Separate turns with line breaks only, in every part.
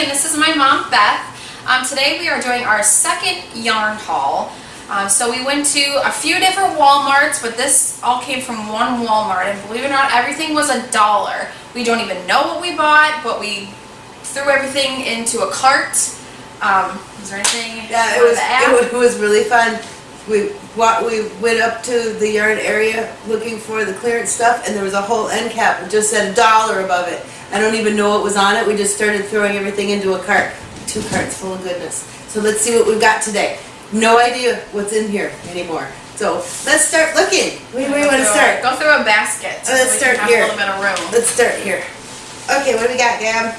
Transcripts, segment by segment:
and this is my mom Beth. Um, today we are doing our second yarn haul. Um, so we went to a few different Walmarts, but this all came from one Walmart. And believe it or not, everything was a dollar. We don't even know what we bought, but we threw everything into a cart. Um, is there anything?
Yeah, it was, it wa- it was really fun. We, wa- we went up to the yarn area looking for the clearance stuff and there was a whole end cap that just said a dollar above it. I don't even know what was on it, we just started throwing everything into a cart. Two carts full of goodness. So let's see what we've got today. No idea what's in here anymore. So let's start looking. Where do
Go
want to
through-
start?
Go through a basket. so
Let's
we
start here.
A little bit of room.
Let's start here. Okay, what do we got, Gab?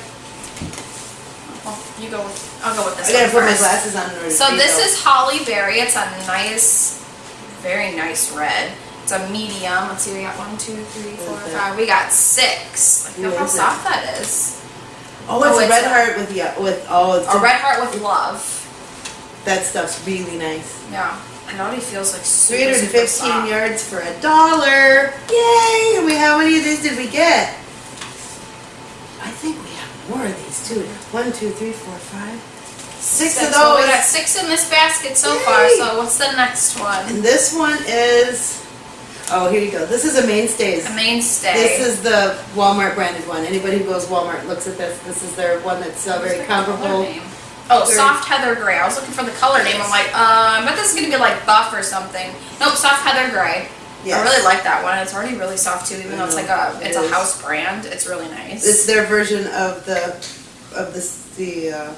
Well, you go with. I'll go with this.
I gotta put my glasses on in order
So this is Holly Berry. It's a nice, very nice red. It's a medium. Let's see, we got one, two, three, four, five. We got six. Like, look how soft that is.
Oh, it's
oh,
a
it's
red
a-
heart with, yeah, with, oh, it's
A red heart with love.
That stuff's really nice.
Yeah. It already feels like super,
315
super
yards for a dollar. Yay! And we how many of these did we get? I think we have more of these too. One, two, three, four, five, six of
So we got six in this basket so far. So what's the next one?
And this one is, oh, here you go. This is a mainstays.
A mainstay.
This is the Walmart branded one. Anybody who goes Walmart looks at this. This is their one that's uh, very
the
comparable.
name? Oh,
Very-
soft heather gray. I was looking for the color name. I'm like, uh, I bet this is gonna be like buff or something. Nope, soft heather gray. I really like that one. It's already really soft too, even though it's like a
it
it's a house brand. It's really nice.
It's their version of the, of this, the, uh.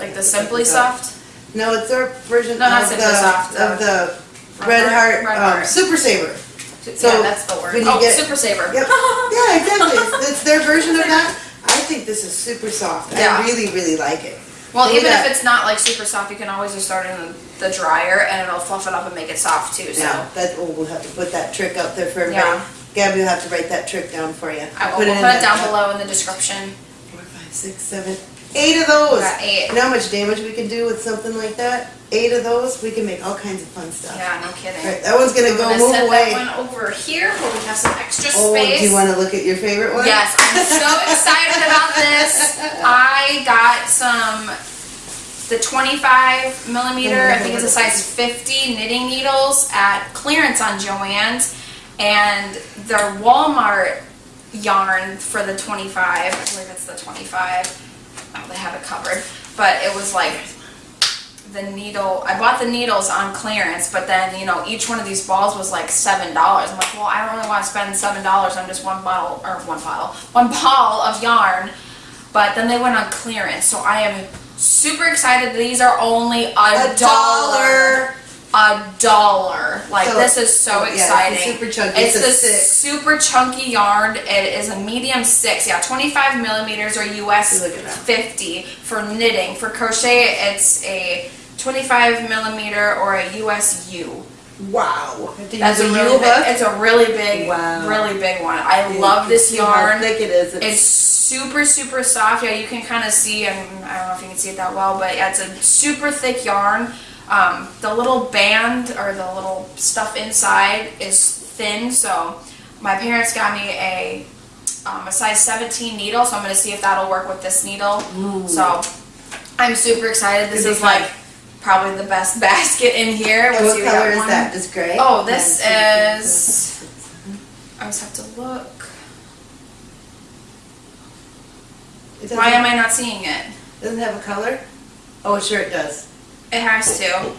like the Simply Soft.
No, it's their version
No,
of the,
Soft, uh,
of the
Red Heart- Red
um,
Heart.
Super Saver.
yeah,
So,
that's the word.
when you
Oh,
get-
Super Saver.
Yep. Yeah, exactly. It's, it's their version of that. I think this is super soft.
Yeah.
I really, really like it.
Well,
we
even
got-
if it's not like super soft, you can always just start in the dryer and it'll fluff it up and make it soft too. So
Now, that, oh, we'll have to put that trick up there for everybody.
Yeah.
Gabby will have to write that trick down for you.
I will
Put
we'll
in
put it
that-
down below in the description.
Four, five, six, seven, eight of those.
Eight.
You know how much damage we can do with something like that? Eight of those, we can make all kinds of fun stuff.
Yeah, no kidding.
Right, that one's gonna
I'm
go
gonna
move
set
away.
that one over here where we have some extra
Oh,
space.
do you wanna look at your favorite one?
Yes, I'm so excited about this. I got some, the 25 millimeter, I think it's a size 50 knitting needles at clearance on Joann's. And their Walmart yarn for the 25, I believe it's the 25. Oh, they have it covered. But it was like the needle, I bought the needles on clearance, but then, you know, each one of these balls was like seven dollars. I'm like, well, I don't really want to spend seven dollars on just one bottle, or one bottle, one ball of yarn. But then they went on clearance, so I am super excited. These are only a,
A dollar.
A dollar. Like
So-
this is so
yeah, it's
exciting.
super chunky.
It's
It's a
the
six.
super chunky yarn. It is a medium six. Yeah, 25 millimeters or US
Look at that.
50 for knitting. For crochet, it's a 25 millimeter or a US U.
Wow.
That's
use
a
a
really
U
big, it's a really big,
Wow.
really big one. I
You
love this
see how
yarn.
thick it is.
It's super, super soft. Yeah, you can kind of see, and I don't know if you can see it that well, but yeah, it's a super thick yarn. Um, the little band or the little stuff inside is thin, so my parents got me a um, a size 17 needle, so I'm going to see if that'll work with this needle. So I'm super excited. This is like probably the best basket in here. Let's
what
see,
color is
one-
that? Just gray?
Oh, this
One, two, three, four,
is-
five, six, seven.
I just have to look.
It
Why am I not seeing it?
Doesn't have a color? Oh, sure it does.
It has to.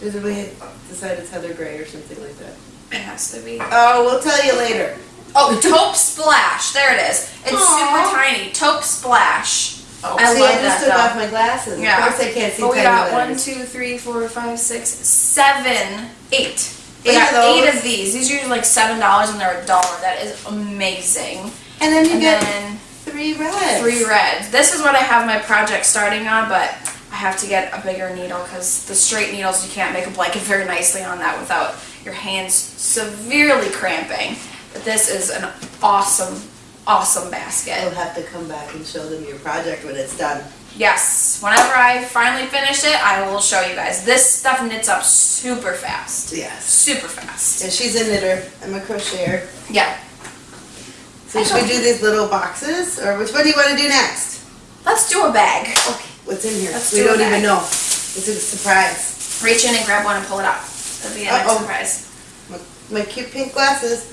Does we decide it's Heather Gray or something like that?
It has to be.
Oh, we'll tell you later.
Oh, Taupe Splash. There it is. It's
Aw.
super tiny. Taupe Splash.
Oh,
I
see, I just took off my glasses.
Yeah.
Of course I can't see
But we got one, two, three, four, five, six, seven, eight. We
Eight
got
of
eight of these. These are usually like seven dollars and they're a dollar. That is amazing.
And then you
And
get
then
three reds.
three reds. This is what I have my project starting on, but I have to get a bigger needle because the straight needles you can't make a blanket very nicely on that without your hands severely cramping. But this is an awesome, awesome basket.
You'll have to come back and show them your project when it's done.
Yes, whenever I finally finish it, I will show you guys. This stuff knits up super fast.
Yes.
Super fast.
Yeah, she's a knitter. I'm a crocheter.
Yeah.
So should we do these little boxes, or which one do you wanna do next?
Let's do a bag.
Okay, what's in here?
Let's
We
do
don't
bag.
even know. It's a surprise.
Reach in and grab one and pull it out. That'd be a nice surprise.
My cute pink glasses.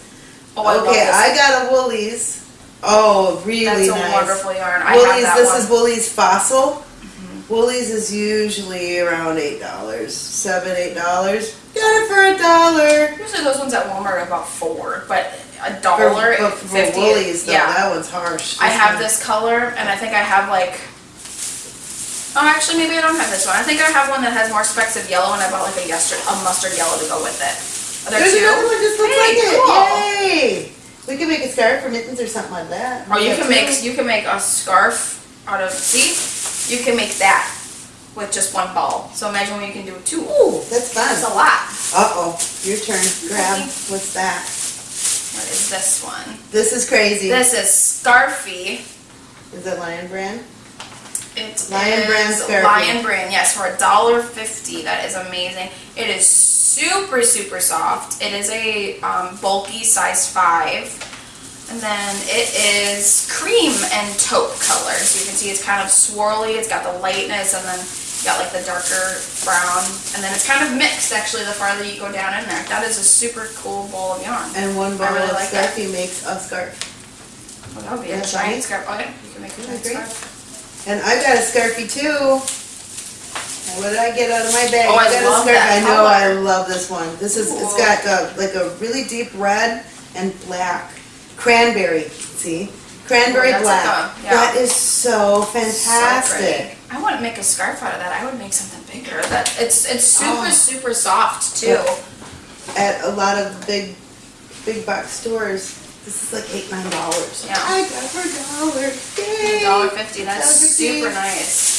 Oh, I love
Okay. I got a Wool-Ease. Oh, really
That's a
nice.
wonderful yarn. I have Wool-Ease,
this
one.
is Wool-Ease Fossil. Mm-hmm. Wool-Ease is usually around eight dollars, seven, eight dollars. Got it for a dollar.
Usually those ones at Walmart are about four, but a dollar
For, for, for. Wool-Ease though,
yeah,
that one's harsh.
I have
one-
this color, and I think I have like. Oh, actually, maybe I don't have this one. I think I have one that has more specks of yellow, and I bought like a mustard, a mustard yellow to go with it. Are there
There's
two?
another one just looks
Hey,
like it.
cool.
Yay! We can make a scarf or mittens or something like that.
Or you can make you can make a scarf out of see, you can make that with just one ball. So imagine what you can do with two.
Ooh, that's fun.
That's a lot.
Uh oh, your turn. Grab. What's that?
What is this one?
This is crazy.
This is Scarfie.
Is it Lion Brand?
It
Lion Brand Scarfie.
Lion Brand, yes, for a dollar fifty. That is amazing. It is super super soft. It is a um, bulky size five, and then it is cream and taupe color. So you can see it's kind of swirly. It's got the lightness, and then you got like the darker brown, and then it's kind of mixed actually. The farther you go down in there, that is a super cool ball of yarn.
And one ball
really
of
like
makes a scarf.
Oh, that would be a giant scarf. Oh yeah, you can make a giant scarf.
And I got a Scarfie too. What did I get out of my bag?
Oh, I
got a
love
scarf.
that
I know. I love this one. This
is—it's
got uh, like a really deep red and black. Cranberry, see? Cranberry
that's
black.
like a- yeah.
That is so
So
fantastic.
pretty. I wouldn't make a scarf out of that. I would make something bigger. That it's it's super
Oh.
super soft too.
At a lot of big, big box stores, this is like eight, nine dollars.
Yeah.
I got for a dollar. Yay!
Dollar fifty. That's
$1.50.
super nice.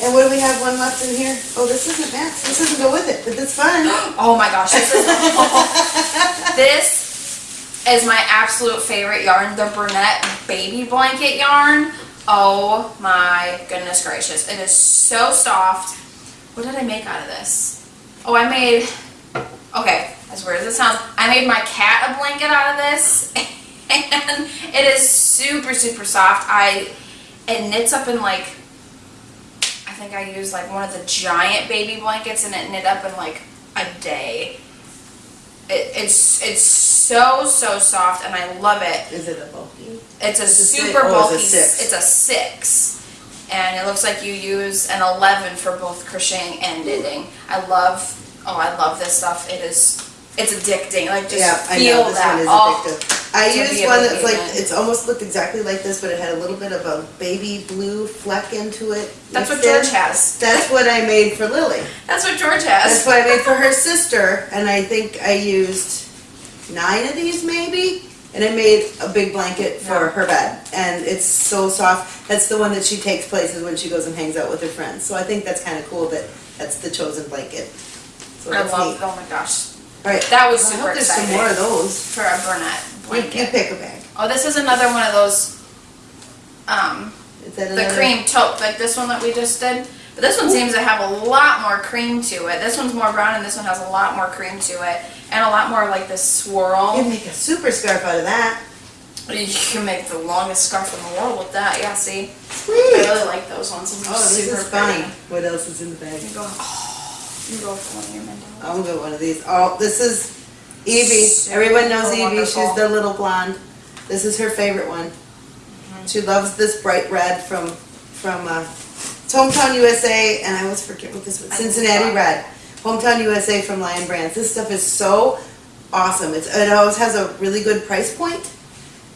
And what do we have one left in here? Oh, this isn't Max. This doesn't go with it, but that's fine.
Oh my gosh, this is this is my absolute favorite yarn, the Bernat baby blanket yarn. Oh my goodness gracious. It is so soft. What did I make out of this? Oh, I made okay, as weird as it sounds, I made my cat a blanket out of this. And it is super, super soft. I it knits up in like think I used like one of the giant baby blankets and it knit up in like a day. It, it's it's so so soft and I love it.
Is it a bulky?
It's a
It's
super
oh,
bulky.
it's a six.
It's a six, and it looks like you use an eleven for both crocheting and knitting. I love. Oh, I love this stuff. It is. It's addicting. Like just
Yeah, I
feel
know, this
that.
one is
oh,
addictive. I used one that's like,
it.
it's almost looked exactly like this, but it had a little bit of a baby blue fleck into it.
that's what
in.
George has.
That's what I made for Lily.
That's what George has.
That's what I made for her sister, and I think I used nine of these maybe, and I made a big blanket for
Yeah.
her bed, and it's so soft. That's the one that she takes places when she goes and hangs out with her friends. So I think that's kind of cool that that's the chosen blanket. So
I love.
neat.
Oh my gosh,
right,
that was
I
super
hope there's
exciting.
some more of those.
for a Bernat
You,
blanket.
you pick a bag.
Oh, this is another one of those. Um,
Is that
the
another?
cream taupe, like this one that we just did. But this one seems to have a lot more cream to it. This one's more brown and this one has a lot more cream to it. And a lot more like this swirl.
You can make a super scarf out of that.
You can make the longest scarf in the world with that. Yeah, see? I
Sweet.
really like those ones. Those are
Oh, this
super
is fun.
pretty.
What else is in the bag?
You go, oh, you go for one of your Mendoza.
I'm gonna go one of these. Oh, this is Evie.
Super
Everyone knows Evie.
wonderful.
She's the little blonde. This is her favorite one.
Mm-hmm.
She loves this bright red from from uh, Hometown USA, and I always forget what this was. Cincinnati Red. Hometown USA from Lion Brands. This stuff is so awesome. It's it always has a really good price point,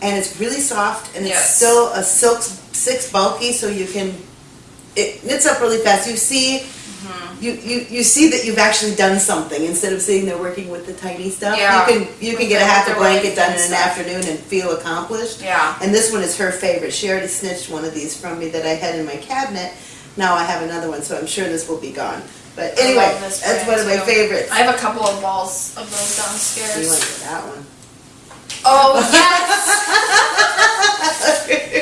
and it's really soft, and it's still a silk six bulky, so you can it knits up really fast. You see You, you, you see that you've actually done something instead of sitting there working with the tiny stuff.
Yeah.
You can you can get a half a blanket done in an
stuff.
afternoon and feel accomplished.
Yeah.
And this one is her favorite. She already snitched one of these from me that I had in my cabinet. Now I have another one, so I'm sure this will be gone. But anyway, that's one of my
too.
favorites.
I have a couple of balls of those
you
downstairs.
want to get that one.
Oh, yes!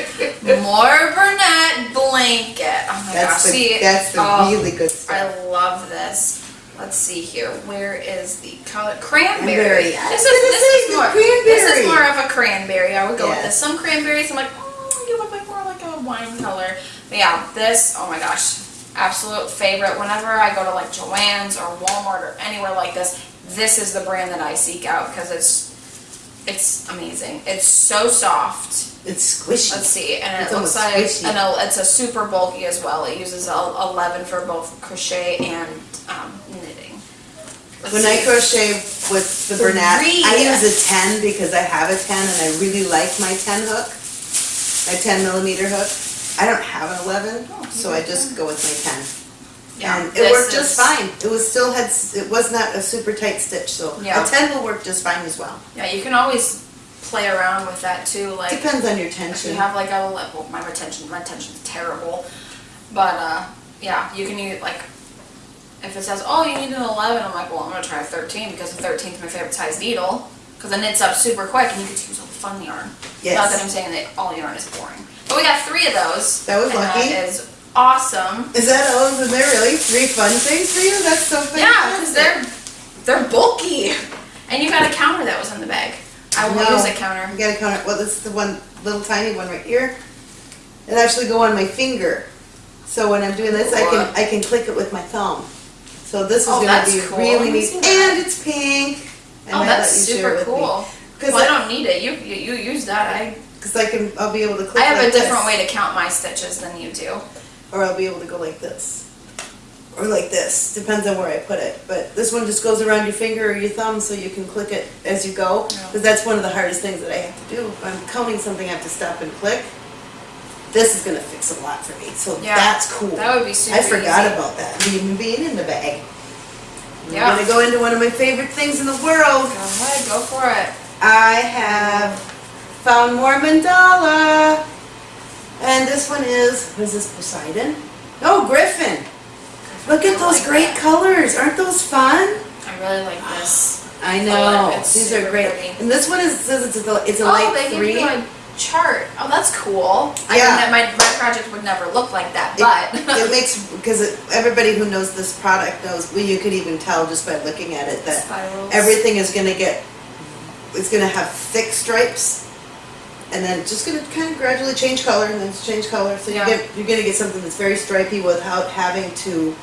More Bernat blanket. Oh my gosh,
That's the
see.
that's the
oh,
really good stuff.
I love this. Let's see here. Where is the color? Cranberry.
Cranberry.
This is this is more. This is more of a cranberry. I would go with this. Some cranberries, I'm like, oh, you look like more like a wine color. But yeah, this, oh my gosh, absolute favorite. Whenever I go to like Joann's or Walmart or anywhere like this, this is the brand that I seek out because it's it's amazing. It's so soft.
It's squishy.
Let's see, and
It's
it looks like
squishy.
and a- it's a super bulky as well. It uses a 11 for both crochet and um, knitting. Let's
When I crochet with the Bernat, I use a 10 because I have a 10 and I really like my 10 hook, my 10 millimeter hook. I don't have an 11,
Oh,
so I just go with my 10.
Yeah,
And it worked just fine. It was still had, it was not a super tight stitch, so
Yeah.
a 10 will work just fine as well.
Yeah, you can always play around with that too. Like
Depends on your tension.
you have like a le- well, my retention, my retention's terrible, but uh, yeah, you can use like if it says oh you need an 11, I'm like well I'm gonna try a 13 because the 13 is my favorite size needle because it knits up super quick and you can choose all the fun yarn.
Yes.
Not that I'm saying that all yarn is boring, but we got three of those.
That was lucky.
That is awesome.
Is that all? Is there really three fun things for you? That's so fantastic.
Yeah, because they're they're bulky, and you got a counter that was in the bag. I will
No.
use a counter.
You got a counter. Well, this is the one, little tiny one right here. It actually go on my finger. So when I'm doing this, I can, I can click it with my thumb. So this is
Oh,
gonna be
cool.
really neat. And it's pink. Oh, I
Oh, that's
let you share
super cool.
Cause
Well, I
I,
don't need it. You you, you use that. I
cause I can, I'll be able to click
I have
like
a different
this,
way to count my stitches than you do.
Or I'll be able to go like this. Or like this, depends on where I put it. But this one just goes around your finger or your thumb so you can click it as you go. Because that's one of the hardest things that I have to do. If I'm counting something, I have to stop and click. This is gonna fix a lot for me, so
Yeah,
that's cool.
That would be super
I forgot
easy.
about that, even being in the bag.
Yeah.
I'm gonna go into one of my favorite things in the world.
Go ahead, go for it.
I have found more mandala. And this one is, what is this, Poseidon? Oh, Griffin. Look at those
like
great
that.
colors. Aren't those fun?
I really like this.
I know. These are great.
pretty.
And this one is, says it's a, it's a
oh,
light
they
three.
give you chart. Oh, that's cool. I
Yeah.
mean, that my my project would never look like that, but
It makes, because everybody who knows this product knows, well, you could even tell just by looking at it that
spirals.
everything is gonna get, it's gonna have thick stripes. And then it's just gonna kind of gradually change color and then change color. So you get, you're gonna get something that's very stripy without having to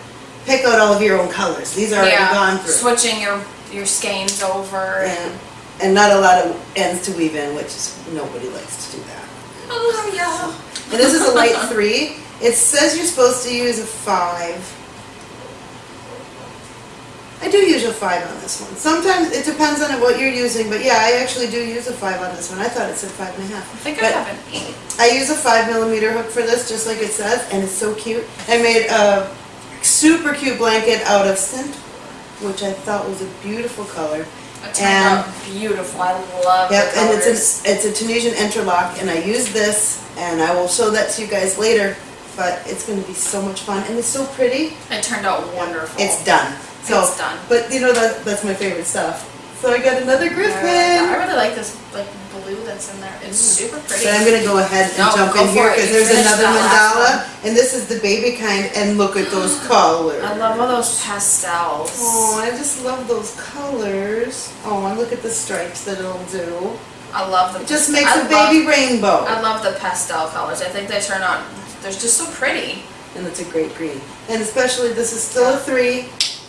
pick out all of your own colors. These are already
yeah,
gone through.
switching your your skeins over.
And, and not a lot of ends to weave in, which is, nobody likes to do that.
Oh yeah.
And this is a light three. It says you're supposed to use a five. I do use a five on this one. Sometimes it depends on what you're using, but yeah, I actually do use a five on this one. I thought it said five and a half.
I think I
But
have an eight.
I use a five millimeter hook for this, just like it says, and it's so cute. I made a super cute blanket out of centaur, which I thought was a beautiful color.
It turned
And-
out beautiful. I love
Yep, and it's a, it's a Tunisian interlock, and I use this, and I will show that to you guys later, but it's gonna be so much fun, and it's so pretty.
It turned out wonderful.
It's done. So,
It's done.
But you know, that, that's my favorite stuff. So I got another
I
griffin.
I really like this like blue that's in there. It's super pretty.
But I'm gonna go ahead and
No,
jump in here, because there's another mandala, and this is the baby kind, and look at those colors.
I love all those pastels.
Oh, I just love those colors. Oh, and look at the stripes that it'll do.
I love the.
It just makes
I
a baby
Love,
rainbow.
I love the pastel colors. I think they turn out. They're just so pretty.
and it's a great green. And especially, this is still a three.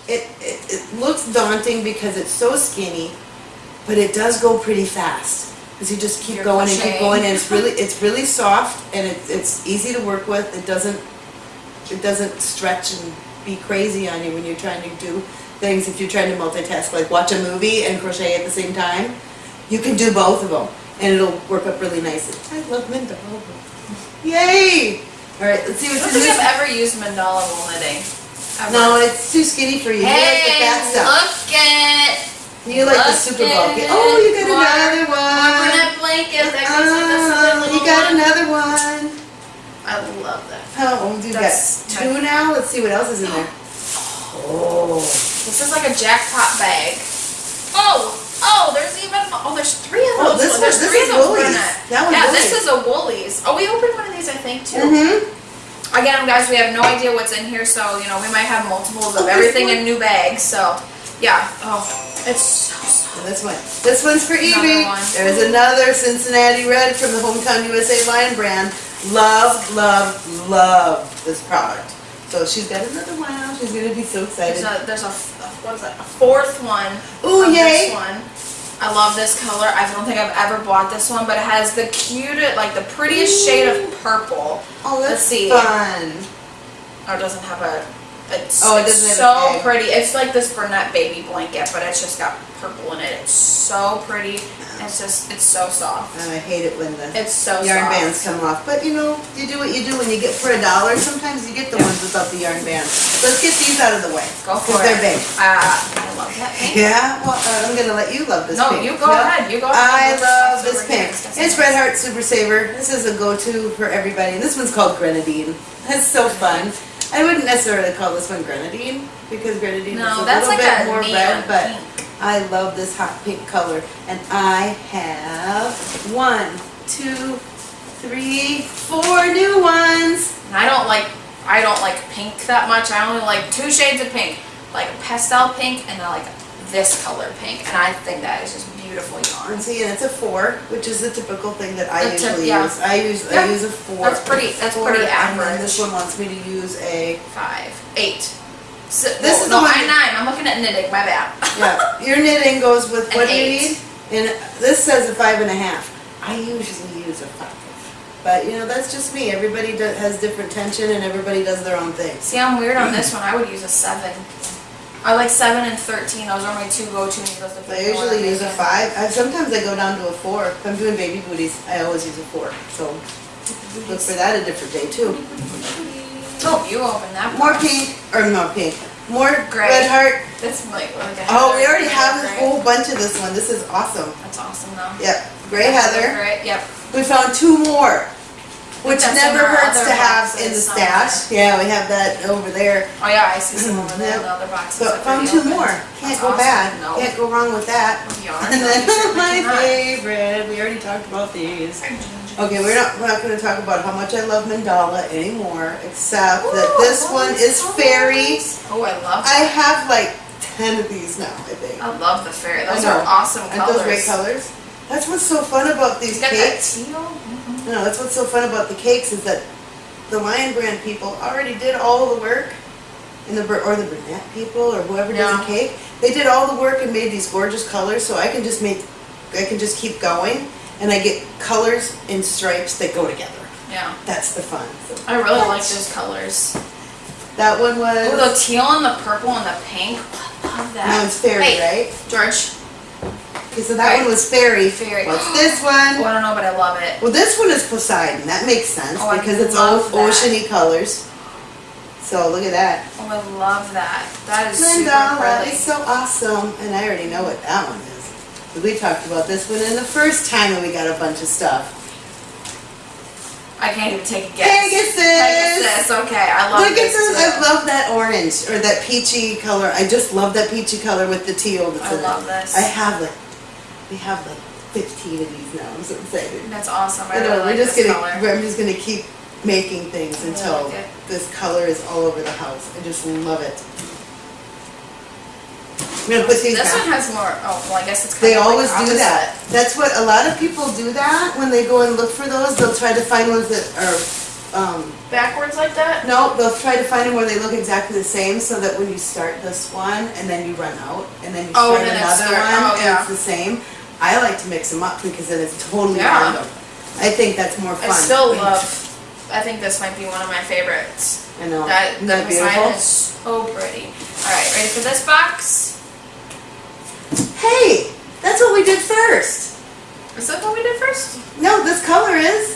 It, it, it looks daunting because it's so skinny, but it does go pretty fast. Because you just keep
You're
going and keep going, and it's really, it's really soft, and it, it's easy to work with. It doesn't, it doesn't stretch and be crazy on you when you're trying to do things. If you're trying to multitask, like watch a movie and crochet at the same time, you can do both of them, and it'll work up really nicely. I love mandala. Yay! All right, let's see
I
what's
don't
in
think
this.
I've ever used mandala wool knitting.
No, it's too skinny for you. You like the
Hey,
fat stuff.
look at
You like the super bulky. Oh, you got
more-
another
more
one.
Bernat blanket that goes with this other
you got
one.
another one.
I love that.
Oh, got?
That's my-
Two now. Let's see what else is in there. Oh,
This is like a jackpot bag. Oh, oh, there's even oh, there's three of
Oh,
those.
this one-
there's
this
three
is
of those Wool-Ease.
That one's
yeah, this is a Wool-Ease. Oh, we opened one of these, I think, too.
mm-hmm.
Again, guys, we have no idea what's in here, so you know we might have multiples of
there's
everything in new bags. So, yeah. Oh, it's so soft.
And this one, this one's for Evie.
one.
There's another Cincinnati Red from the Hometown USA Lion brand. Love, love, love this product. So she's got another one. She's gonna be so
There's
excited.
a, there's a, what is that, a fourth one.
Ooh, yay.
This one. I love this color. I don't think I've ever bought this one, but it has the cutest, like the prettiest shade of purple.
Oh,
Let's
that's
see.
fun.
Or it doesn't have a, it's,
Oh, it
it's so pretty. It's like this brunette baby blanket, but it's just got purple in it. It's so pretty. It's just, it's so soft.
And I hate it when the
It's so
yarn
soft.
bands come off. But you know, you do what you do when you get for a dollar. Sometimes you get the ones without the yarn bands. Let's get these out of the way.
Go for it.
They're big.
Uh, I love that pink.
Yeah, well, uh, I'm gonna let you love this
No,
pink.
you go ahead, you go ahead.
I love this pink. It's. Red Heart Super Saver. This is a go-to for everybody. And this one's called Grenadine. That's so fun. I wouldn't necessarily call this one Grenadine because Grenadine is a
that's
little
like
bit more red, but
pink.
I love this hot pink color. And I have one, two, three, four new ones.
And I don't like I don't like pink that much. I only like two shades of pink, like a pastel pink and then like this color pink. And I think that is just beautiful yarn.
And see, and it's a four, which is the typical thing that I usually
yeah.
use. I use I use a four.
That's pretty- that's
four,
pretty
And
average.
this one wants me to use a
Five, eight. So,
This
this
is the
no,
one-
I nine. I'm looking at knitting. My bad.
Yeah, your knitting goes with what do you need? And this says a five and a half. I usually use a five. But you know, that's just me. Everybody do- has different tension and everybody does their own thing.
See, I'm weird on this one. I would use a seven. I like seven and thirteen. Those are my two go-to needles.
I
if
usually use a five. I, sometimes I go down to a four. If I'm doing baby booties, I always use a four. So look for that a different day too.
Oh, you open that.
More pink, or not pink, more
Gray.
red heart.
That's like,
Oh, we already have a whole bunch of this one. This is awesome.
That's awesome though.
Yep, gray heather.
Gray, yep.
We found two more, which
that's
never
in our
hurts
other
to have in the
boxes
stash. Yeah, we have that over there.
Oh yeah, I see some mm-hmm. over there in the other boxes.
But
that
found
we
two
opened.
more. Can't
That's
go
awesome.
bad.
No.
Can't go wrong with that.
Yarn.
And then my
cannot.
favorite. We already talked about these. Okay, we're not we're not going to talk about how much I love mandala anymore, except that
Ooh,
this
those
one is fairy.
Oh, I love.
I have like ten of these now. I think.
I love the fairy.
I
Those
know.
are awesome
Aren't
colors.
those great colors? That's what's so fun about these
got that
cakes.
teal.
No, that's what's so fun about the cakes is that the Lion Brand people already did all the work, and the or the Bernat people or whoever does
Yeah.
the cake. They did all the work and made these gorgeous colors, so I can just make, I can just keep going, and I get colors and stripes that go together.
Yeah,
That's the fun. So
I really like those colors.
that one was.
Oh, the teal and the purple and the pink. I love that.
That one's fairy, right?
George.
Okay, so that
Right.
one was fairy.
Fairy.
What's this
Oh,
one?
I don't know, but I love it.
Well, this one is Poseidon. That makes sense
Oh,
because it's all oceany colors. So look at that.
Oh, I love that. That is super
Mandala is so awesome, and I already know what that one is. We talked about this one in the first time that we got a bunch of stuff.
I can't even take a guess.
Pegasus!
Pegasus. Okay, I love
Look at
this
this! I love that orange or that peachy color. I just love that peachy color with the teal that's
I love
it.
this.
I have like, we have like 15 of these now. I'm so excited.
That's awesome. I,
I know.
really
we're
like
just gonna.
color.
I'm just gonna keep making things until
like
this color is all over the house. I just love it. I'm gonna put these
This
back.
one has more. Oh, well, I guess it's kind
They
of like
always do that. That's what a lot of people do that when they go and look for those. They'll try to find ones that are, um,
Backwards like that.
no, they'll try to find them where they look exactly the same so that when you start this one and then you run out and then you
Oh,
start
then
another one
oh,
and it's the same. I like to mix them up because then it's totally
Yeah.
random. I think that's more fun.
I still love. I think this might be one of my favorites.
I know.
That
Isn't that beautiful?
is so pretty. All right, ready for this box?
Hey, that's what we did first.
Is that what we did first?
No, this color is.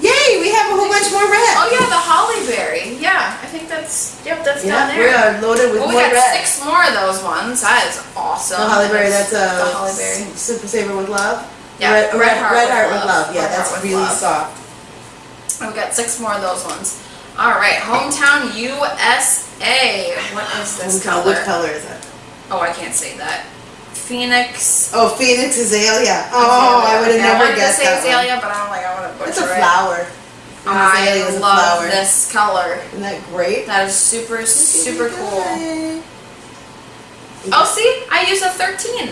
Yay, we have a whole bunch more red.
Oh yeah, the holly berry. Yeah, I think that's. Yep, that's down there.
we are loaded with
Well, we
more
got
red.
six more of those ones. That is awesome.
The holly berry, that's a
the holly berry.
super saver with love.
Yeah,
red,
red
red,
heart
red
with
heart with
love.
love. Yeah, that's really
love.
soft.
And we got six more of those ones. All right, hometown USA. What is this
Which
color?
Which color is it?
Oh, I can't say that. Phoenix.
Oh, Phoenix Azalea. Oh, I would have never
wanted
guessed
to say
that one.
azalea, but I'm like, I want to butcher
It's a flower. Um, an azalea
I
is a
love
flower.
this color.
Isn't that great?
That is super, super cool.
Yay.
Oh, see, I use a 13.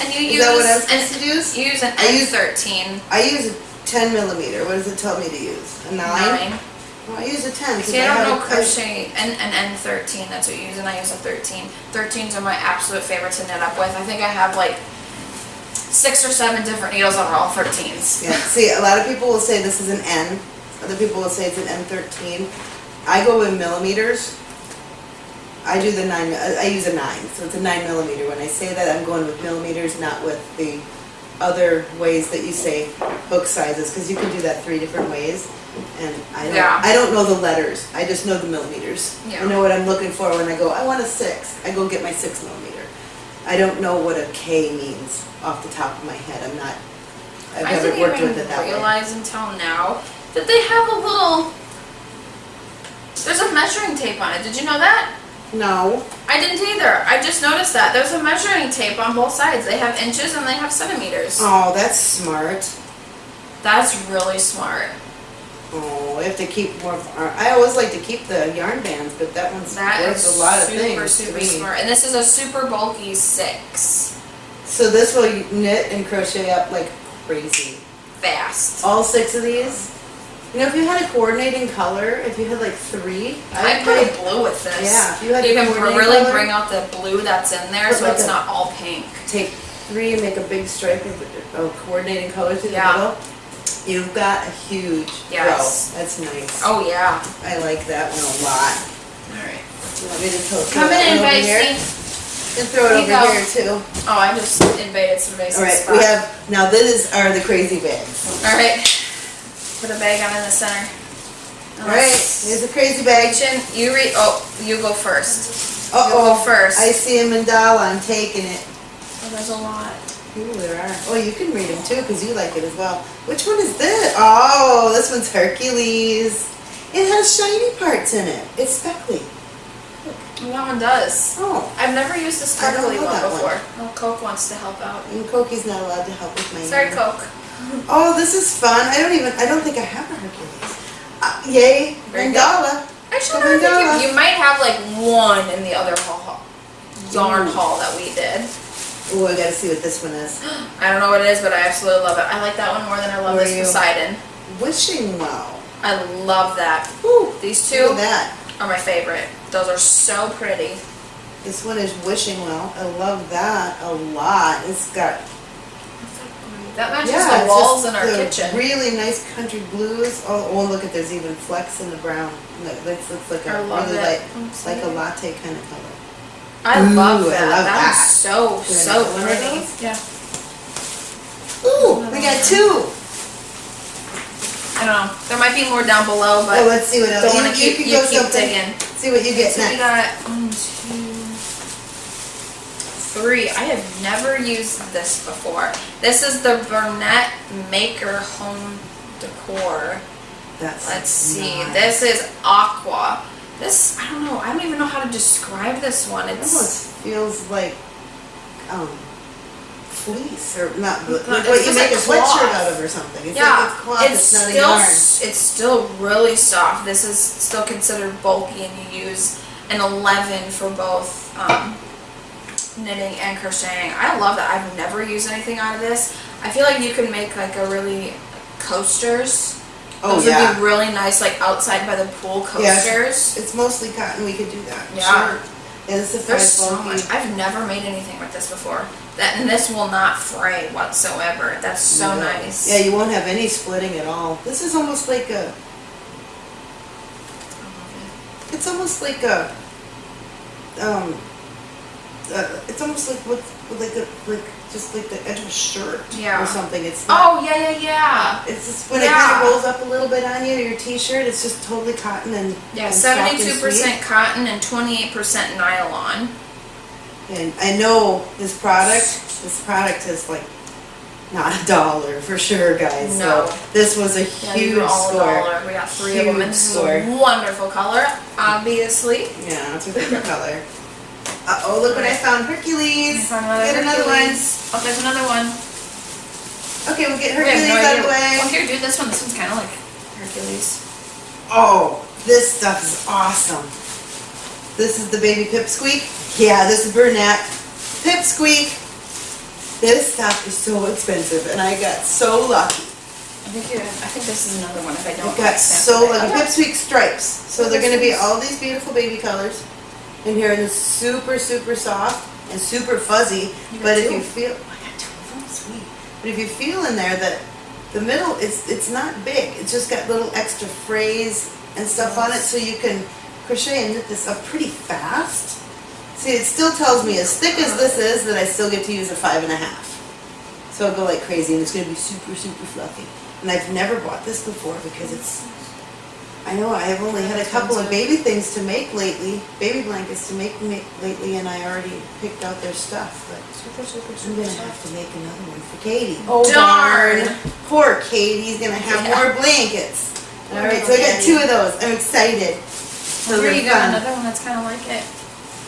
And you
Is
use
that what I'm
an,
to use?
use an
I use-
N13
I use a ten millimeter. What does it tell me to use? A nine?
nine.
Well, I use a ten. 'cause
See, I don't know crochet and an N13. That's what you use, and I use a 13. 13s are my absolute favorite to knit up with. I think I have like six or seven different needles that are all 13s.
Yeah, see, a lot of people will say this is an N, other people will say it's an N thirteen. I go with millimeters. I do the nine, I I use a nine, so it's a nine millimeter. When I say that, I'm going with millimeters, not with the other ways that you say hook sizes, because you can do that three different ways. And I don't,
Yeah.
I don't know the letters, I just know the millimeters.
Yeah.
I know what I'm looking for when I go, I want a six, I go get my six millimeter. I don't know what a K means off the top of my head, I'm not, I've
I
never
didn't
worked
even
with it that way.
realize until now that they have a little. There's a measuring tape on it. Did you know that?
No,
I didn't either. I just noticed that. There's a measuring tape on both sides. They have inches and they have centimeters.
oh, that's smart.
That's really smart.
Oh, we have to keep more, of our- I always like to keep the yarn bands, but that one's
That is
worth a lot of
super,
things to
super
me.
smart. And this is a super bulky six.
So this will knit and crochet up like crazy.
Fast.
All six of these? You know, if you had a coordinating color, if you had like three,
I
I'd
put a blue with this.
Yeah, if you had
you can
coordinating
really
color,
bring out the blue that's in there
Put
so
like
it's
a-
not all pink.
take three and make a big stripe of, of coordinating color through the
Yeah.
middle. You've got a huge row. That's nice.
Oh yeah.
I like that one a lot.
Alright.
You want me to throw
Come in,
here? And throw it
you
over
go.
here too.
Oh, I just invaded some basic
Alright,
spot.
we have, now this is are the crazy bags.
Alright. Put a bag on in the center.
Alright, here's a crazy bag.
Chin, you read. Oh, you go first. You
Uh-oh,
first.
I see a mandala, I'm taking it.
Oh, there's a lot.
Ooh, there are. Oh, you can read them too, because you like it as well. Which one is this? Oh, this one's Hercules. It has shiny parts in it. It's speckly.
That one does.
Oh,
I've never used a sparkly one
that one.
before. Well, Coke wants to help out.
and Koki's not allowed to help with my
Sorry,
yarn.
Coke.
Oh, this is fun. I don't even, I don't think I have a Hercules. Uh, yay,
you
mandala.
Actually, no, I think you, you might have like one in the other haul, yarn
Ooh.
haul that we did.
Oh, I gotta see what this one is.
I don't know what it is, but I absolutely love it. I like that one more than I love
Where
this? Poseidon.
Wishing well.
I love that.
Ooh,
These two
that.
are my favorite. Those are so pretty.
This one is wishing well. I love that a lot. It's got
That matches
yeah,
the walls in our kitchen.
Really nice country blues. Oh, oh, look at there's even flecks in the brown. Look, this looks like a
I
really
it.
light,
Oops,
like a latte kind of color.
I
Ooh,
love
I
that.
love
that
that.
so
Do
so
another one of
pretty. Yeah.
Ooh, we got two.
I don't know. There might be more down below, but
Oh, let's see what else.
don't
You,
want to
you
keep you
go
keep digging.
See what you get
So we
next.
got one, two, three. I have never used this before. This is the Bernat Maker Home Decor.
That's
Let's see.
nice.
This is aqua. This I don't know. I don't even know how to describe this one.
It almost feels like um, fleece or not,
No,
like what you make
like
a sweatshirt out of or something. It's
yeah.
like it's cloth. It's,
it's still
yarn.
it's still really soft. This is still considered bulky, and you use an 11 for both um, knitting and crocheting. I love that. I've never used anything out of this. I feel like you can make like a really coasters.
Oh
Those
yeah.
would be really nice, like outside by the pool
Yes.
coasters.
It's mostly cotton. We could do that.
Yeah.
Sure. Yeah, this is
There's so
bulky.
much. I've never made anything with this before. That and this will not fray whatsoever. That's so
No.
nice.
Yeah, you won't have any splitting at all. This is almost like a. It's almost like a. Um. Uh, it's almost like what, like a like just like the edge of a shirt
Yeah.
or something. It's not.
Oh yeah, yeah, yeah.
It's just when it kind of rolls up a little bit on you, your t-shirt. It's just totally cotton and
Yeah,
and soft and
seventy-two percent cotton and twenty-eight percent nylon.
And I know this product. This product is like not a dollar for sure, guys.
No.
So this was a
Yeah,
huge
are all a
score.
dollar. We got three of them, and
Huge
this is
score.
a wonderful color, obviously.
Yeah, it's a favorite color. Uh oh, look what I found. Hercules.
Found another
Get another one.
Hercules. Oh, there's another one.
Okay, we'll get
We
Hercules
no
out of the way.
Oh, here, do this one. This one's kind of like Hercules.
Oh, this stuff is awesome. This is the baby pipsqueak. Yeah, this is Bernat. Pipsqueak. This stuff is so expensive and I got so lucky.
I think you, I think this is another one if I don't.
I got so lucky.
Okay.
Pipsqueak stripes. So they're gonna be all these beautiful baby colors. And here and it's super, super soft and super fuzzy. But if you feel, oh, I got two of them, sweet. But if you feel in there that the middle, it's, it's not big. It's just got little extra frays and stuff on it so you can crochet and knit this up pretty fast. See, it still tells me as thick as this is that I still get to use a five and a half. So I'll go like crazy and it's gonna be super, super fluffy. And I've never bought this before because it's, I know I've only had a couple of baby things to make lately, baby blankets to make, make lately and I already picked out their stuff, but
Super, super, super I'm
gonna
soft.
have to make another one for Katie.
Oh, darn.
Poor Katie's gonna have
Yeah.
more blankets. Alright, so I got two of those. I'm excited. So
Here you go, another one that's kind of like it.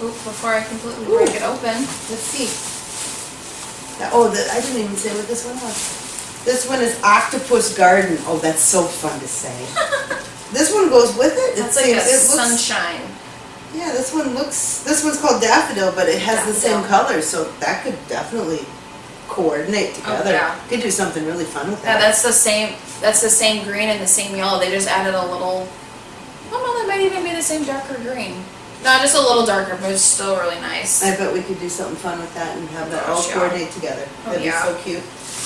Oop, before I completely break it open.
Let's see. That- Oh, the, I didn't even say what this one was. This one is Octopus Garden. Oh, that's so fun to say. This one goes with it.
It's like a
it looks-
sunshine.
Yeah, this one looks, this one's called Daffodil, but it has the same
Daffodil.
colors, so that could definitely coordinate oh, together.
Oh, yeah.
Could do something really fun with that.
Yeah, that's the same, that's the same green and the same yellow, they just added a little, well, no, that might even be the same darker green. No, just a little darker, but it's still really nice.
I bet we could do something fun with that and have that all
Gosh, yeah.
coordinate together.
Oh,
That'd be oh,
yeah.
so cute.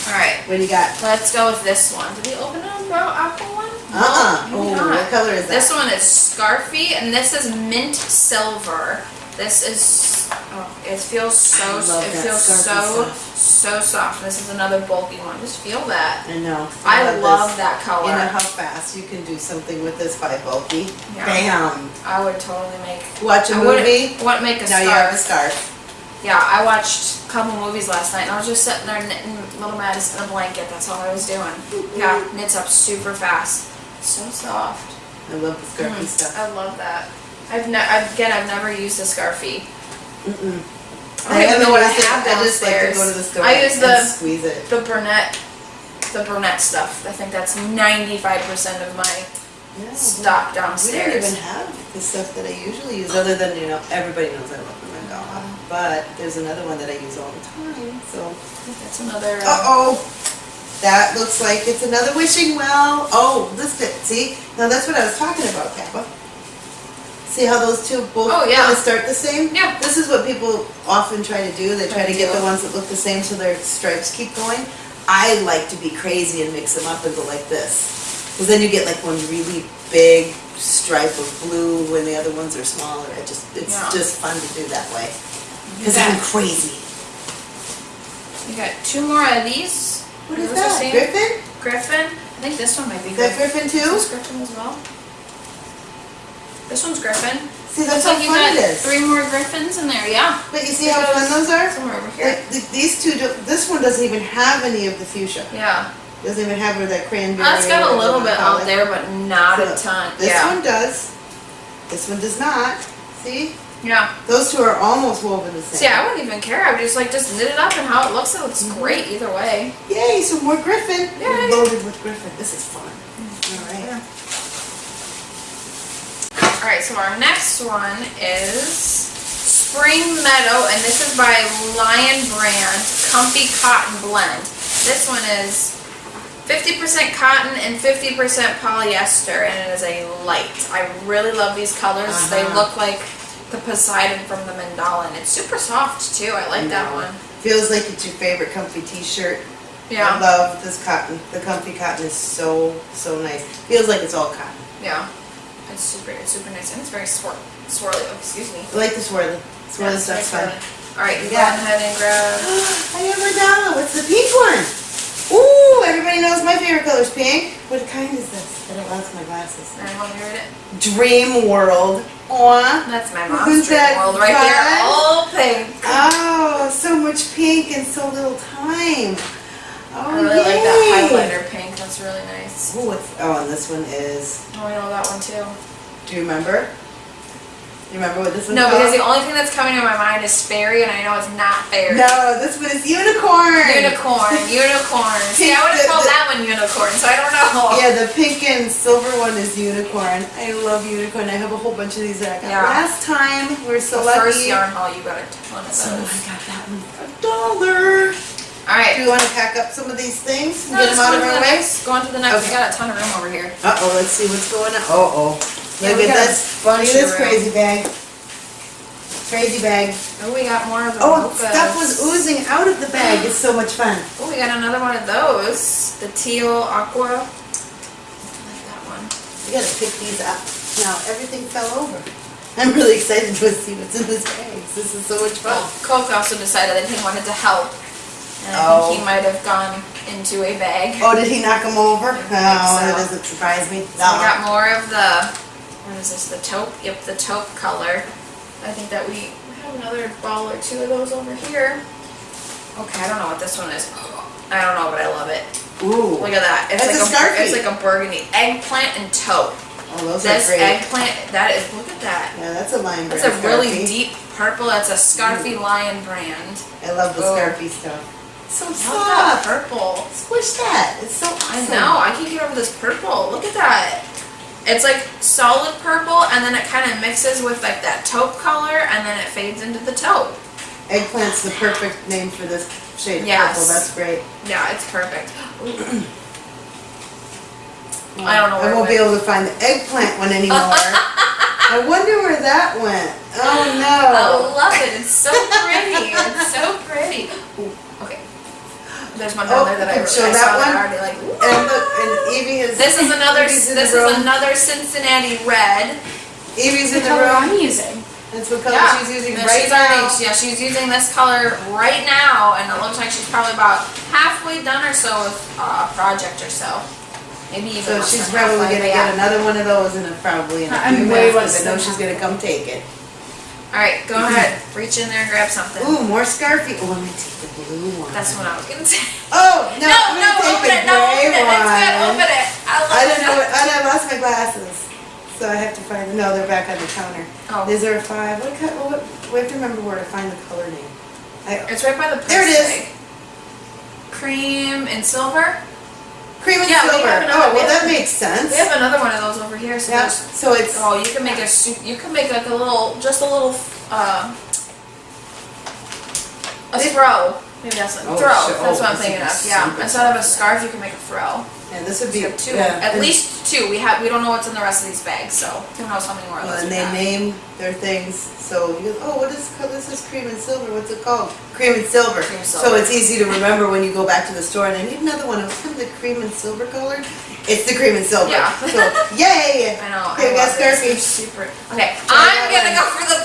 Alright,
What do you got?
let's go with this one. Did we open a bro- apple one?
Uh-uh.
No,
Oh, what color is that?
This one is Scarfie, and this is mint silver. This is, oh, it feels so,
I love
it feels so,
stuff.
so soft. This is another bulky one. Just feel that.
I know.
I love
this.
that color.
You know how fast you can do something with this by bulky?
Yeah.
Bam!
I would totally make.
Watch a
I
movie,
Wouldn't make a
now you have a scarf.
Yeah, I watched a couple movies last night, and I was just sitting there knitting Little Madison in a blanket. That's all I was doing. Yeah, knits up super fast. So soft.
I love the scarfie
Mm,
stuff.
I love that. I've ne- again, I've never used a scarfie.
Mm-mm.
I don't even know what I
used it.
have
I just like to
downstairs.
go to the store
I use the-
squeeze it.
The brunette, the Bernat stuff. I think that's ninety-five percent of my stock
We don't even have the stuff that I usually use, other than, you know, everybody knows I love the mandala. But there's another one that I use all the time, so.
That's another. uh,
Uh-oh, that looks like it's another wishing well. Oh, this bit, see? Now that's what I was talking about, Kappa. See how those two both
Oh, yeah.
kind of start the same?
Yeah.
This is what people often try to do. They try to get the ones that look the same so their stripes keep going. I like to be crazy and mix them up and go like this. Because then you get like one really big stripe of blue when the other ones are smaller. It just, it's
Yeah.
just fun to do that way. Because I'm crazy.
You got two more of these.
What is that?
same-
Griffin?
Griffin. I think this one might be
Is that
Griffin.
Griffin
Is
too?
this Griffin as well? This one's Griffin.
See, that's
Looks
how
like you
fun it
got
is.
three more Griffins in there. Yeah.
But you see how fun those are?
Somewhere over here.
Like, these two, do- this one doesn't even have any of the fuchsia.
Yeah.
Doesn't even have where that cranberry.
That's got a little bit
you
out there, but not a ton.
This
yeah.
one does. This one does not. See?
Yeah.
Those two are almost woven the same.
See, I wouldn't even care. I would just like just knit it up and how it looks. It looks
Mm-hmm.
great either way.
Yay, some more Griffin.
Yay.
We're loaded with Griffin. This is fun. All right.
Yeah. All right. So our next one is Spring Meadow, and this is by Lion Brand Comfy Cotton Blend. This one is 50% cotton and 50% polyester, and it is a light. I really love these colors. They
Uh-huh.
look like the Poseidon from the mandala, it's super soft too. I like that one.
Feels like it's your favorite comfy t-shirt.
Yeah.
I love this cotton. The comfy cotton is so, so nice. Feels like it's all cotton.
yeah. It's super, it's super nice, and it's very swir- swirly. Oh, excuse me.
I like the swirly. Swirly
Yeah,
stuff's fun.
All right, you
Yeah.
go ahead and grab.
I have mandala. What's the pink one? Ooh, everybody knows my favorite color is pink. What kind is this? I don't lost my glasses.
Right, want to it?
Dream World. Aw.
That's my
Isn't
mom's dream
that
world right
fun?
there. All pink.
Oh, so much pink in so little time. Oh,
I really like that highlighter pink. That's really nice.
Ooh, oh, and this one is,
Oh, I know that one too.
do you remember? You remember what this one's
No,
called?
because the only thing that's coming to my mind is fairy, and I know it's not fairy.
No, this one is unicorn.
Unicorn, unicorn. See, I would have called
the-
that one unicorn, so I don't know.
Yeah, the pink and silver one is unicorn. I love unicorn. I have a whole bunch of these that I got
Yeah.
last time. We're so
the
lucky.
first yarn haul, you got a ton of
So I got that one for a dollar.
All right.
Do you wanna pack up some of these things and
No,
get them out of our way?
next. Go on to the next. We got a ton of room over here.
Uh-oh, let's see what's going on. Uh-oh.
Yeah,
Look
we
at
got a
this,
bunch
look at
of
this crazy bag. Crazy bag.
Oh, we got more of the
Oh,
mochas.
stuff was oozing out of the bag. It's so much fun.
Oh, we got another one of those. The teal aqua. I like that one.
We gotta pick these up. Now, everything fell over. I'm really excited to see what's in this bag. This is so much fun.
Well, Coke also decided that he wanted to help. And I
Oh.
think he oh. might have gone into a bag.
Oh, did he knock them over? Oh,
think
that
so.
doesn't surprise me.
So we got more of the, what is this, the taupe? Yep, the taupe color. I think that we have another ball or two of those over here. Okay, I don't know what this one is. I don't know, but I love it.
Ooh.
Look at that. It's
That's
like
a.
It's like a burgundy eggplant and taupe.
Oh, those
This
are great.
eggplant, that is, look at that.
Yeah, that's a
That's
brand
a really
Scarfie.
deep purple. That's a Scarfie Lion brand.
I love the
Oh.
Scarfie stuff. So soft.
purple.
Squish that. It's so
I
awesome.
know. I can get over this purple. Look at that. It's like solid purple, and then it kind of mixes with like that taupe color, and then it fades into the taupe.
Eggplant's the perfect name for this shade of
Yes.
purple. That's great.
Yeah, it's perfect. Ooh. I don't know
I won't be able to find the eggplant one anymore. I wonder where that went. Oh no.
I love it. It's so pretty. It's so pretty. Ooh, okay. There's one
Oh,
down there that I,
you show
I
that
saw that
one?
I already like.
And look, and Evie is.
This is another.
Evie's
This is
room.
another Cincinnati red.
Evie's in the
color
room.
I'm using.
That's what color
Yeah.
she's using
And
right
she's already,
now.
yeah, she's using this color right now, and it looks like she's probably about halfway done or so with uh, a project or so. Maybe even
So she's probably gonna
but yeah.
get another one of those and a, probably in a
I'm
few
way
minutes, 'cause
less
I know she's gonna come take it.
All right, go ahead, reach in there and grab something.
Ooh, more Scarfie. Oh, I'm gonna take the blue one.
That's what I was gonna say.
Oh, no,
No,
I'm
no, open
the
it, no, open it,
one.
it's good, open it. I
I don't know, what- and I lost my glasses, so I have to find, no, they're back on the counter.
Oh,
Is there a five? What, what, we have to remember where to find the color name. I,
it's right by the
There it
price Cream and silver.
Cream and
Yeah, we
silver.
have another-
Oh,
we
well,
have-
that makes sense.
We have another one of those over here. So
Yeah, so it's,
Oh, you can make a soup. You can make like a little, just a little, uh, a
It-
throw. Maybe that's a
Oh,
throw.
sure.
That's
Oh,
what I'm thinking of. Yeah. Instead of a scarf, you can make a throw.
This would be,
have two,
yeah.
at
and-
least two. We have. We don't know what's in the rest of these bags, so who knows how many more of
Well,
those
and
we
they
have.
name their things, so you go, oh, what is, co- this is cream and silver, what's it called? Cream and silver.
Cream and
So
silver.
it's easy to remember when you go back to the store and I need another one, what's the cream and silver color? It's the cream and silver.
Yeah.
So, yay!
I know.
Here,
I love this. They're super. Okay, I'm gonna go for the.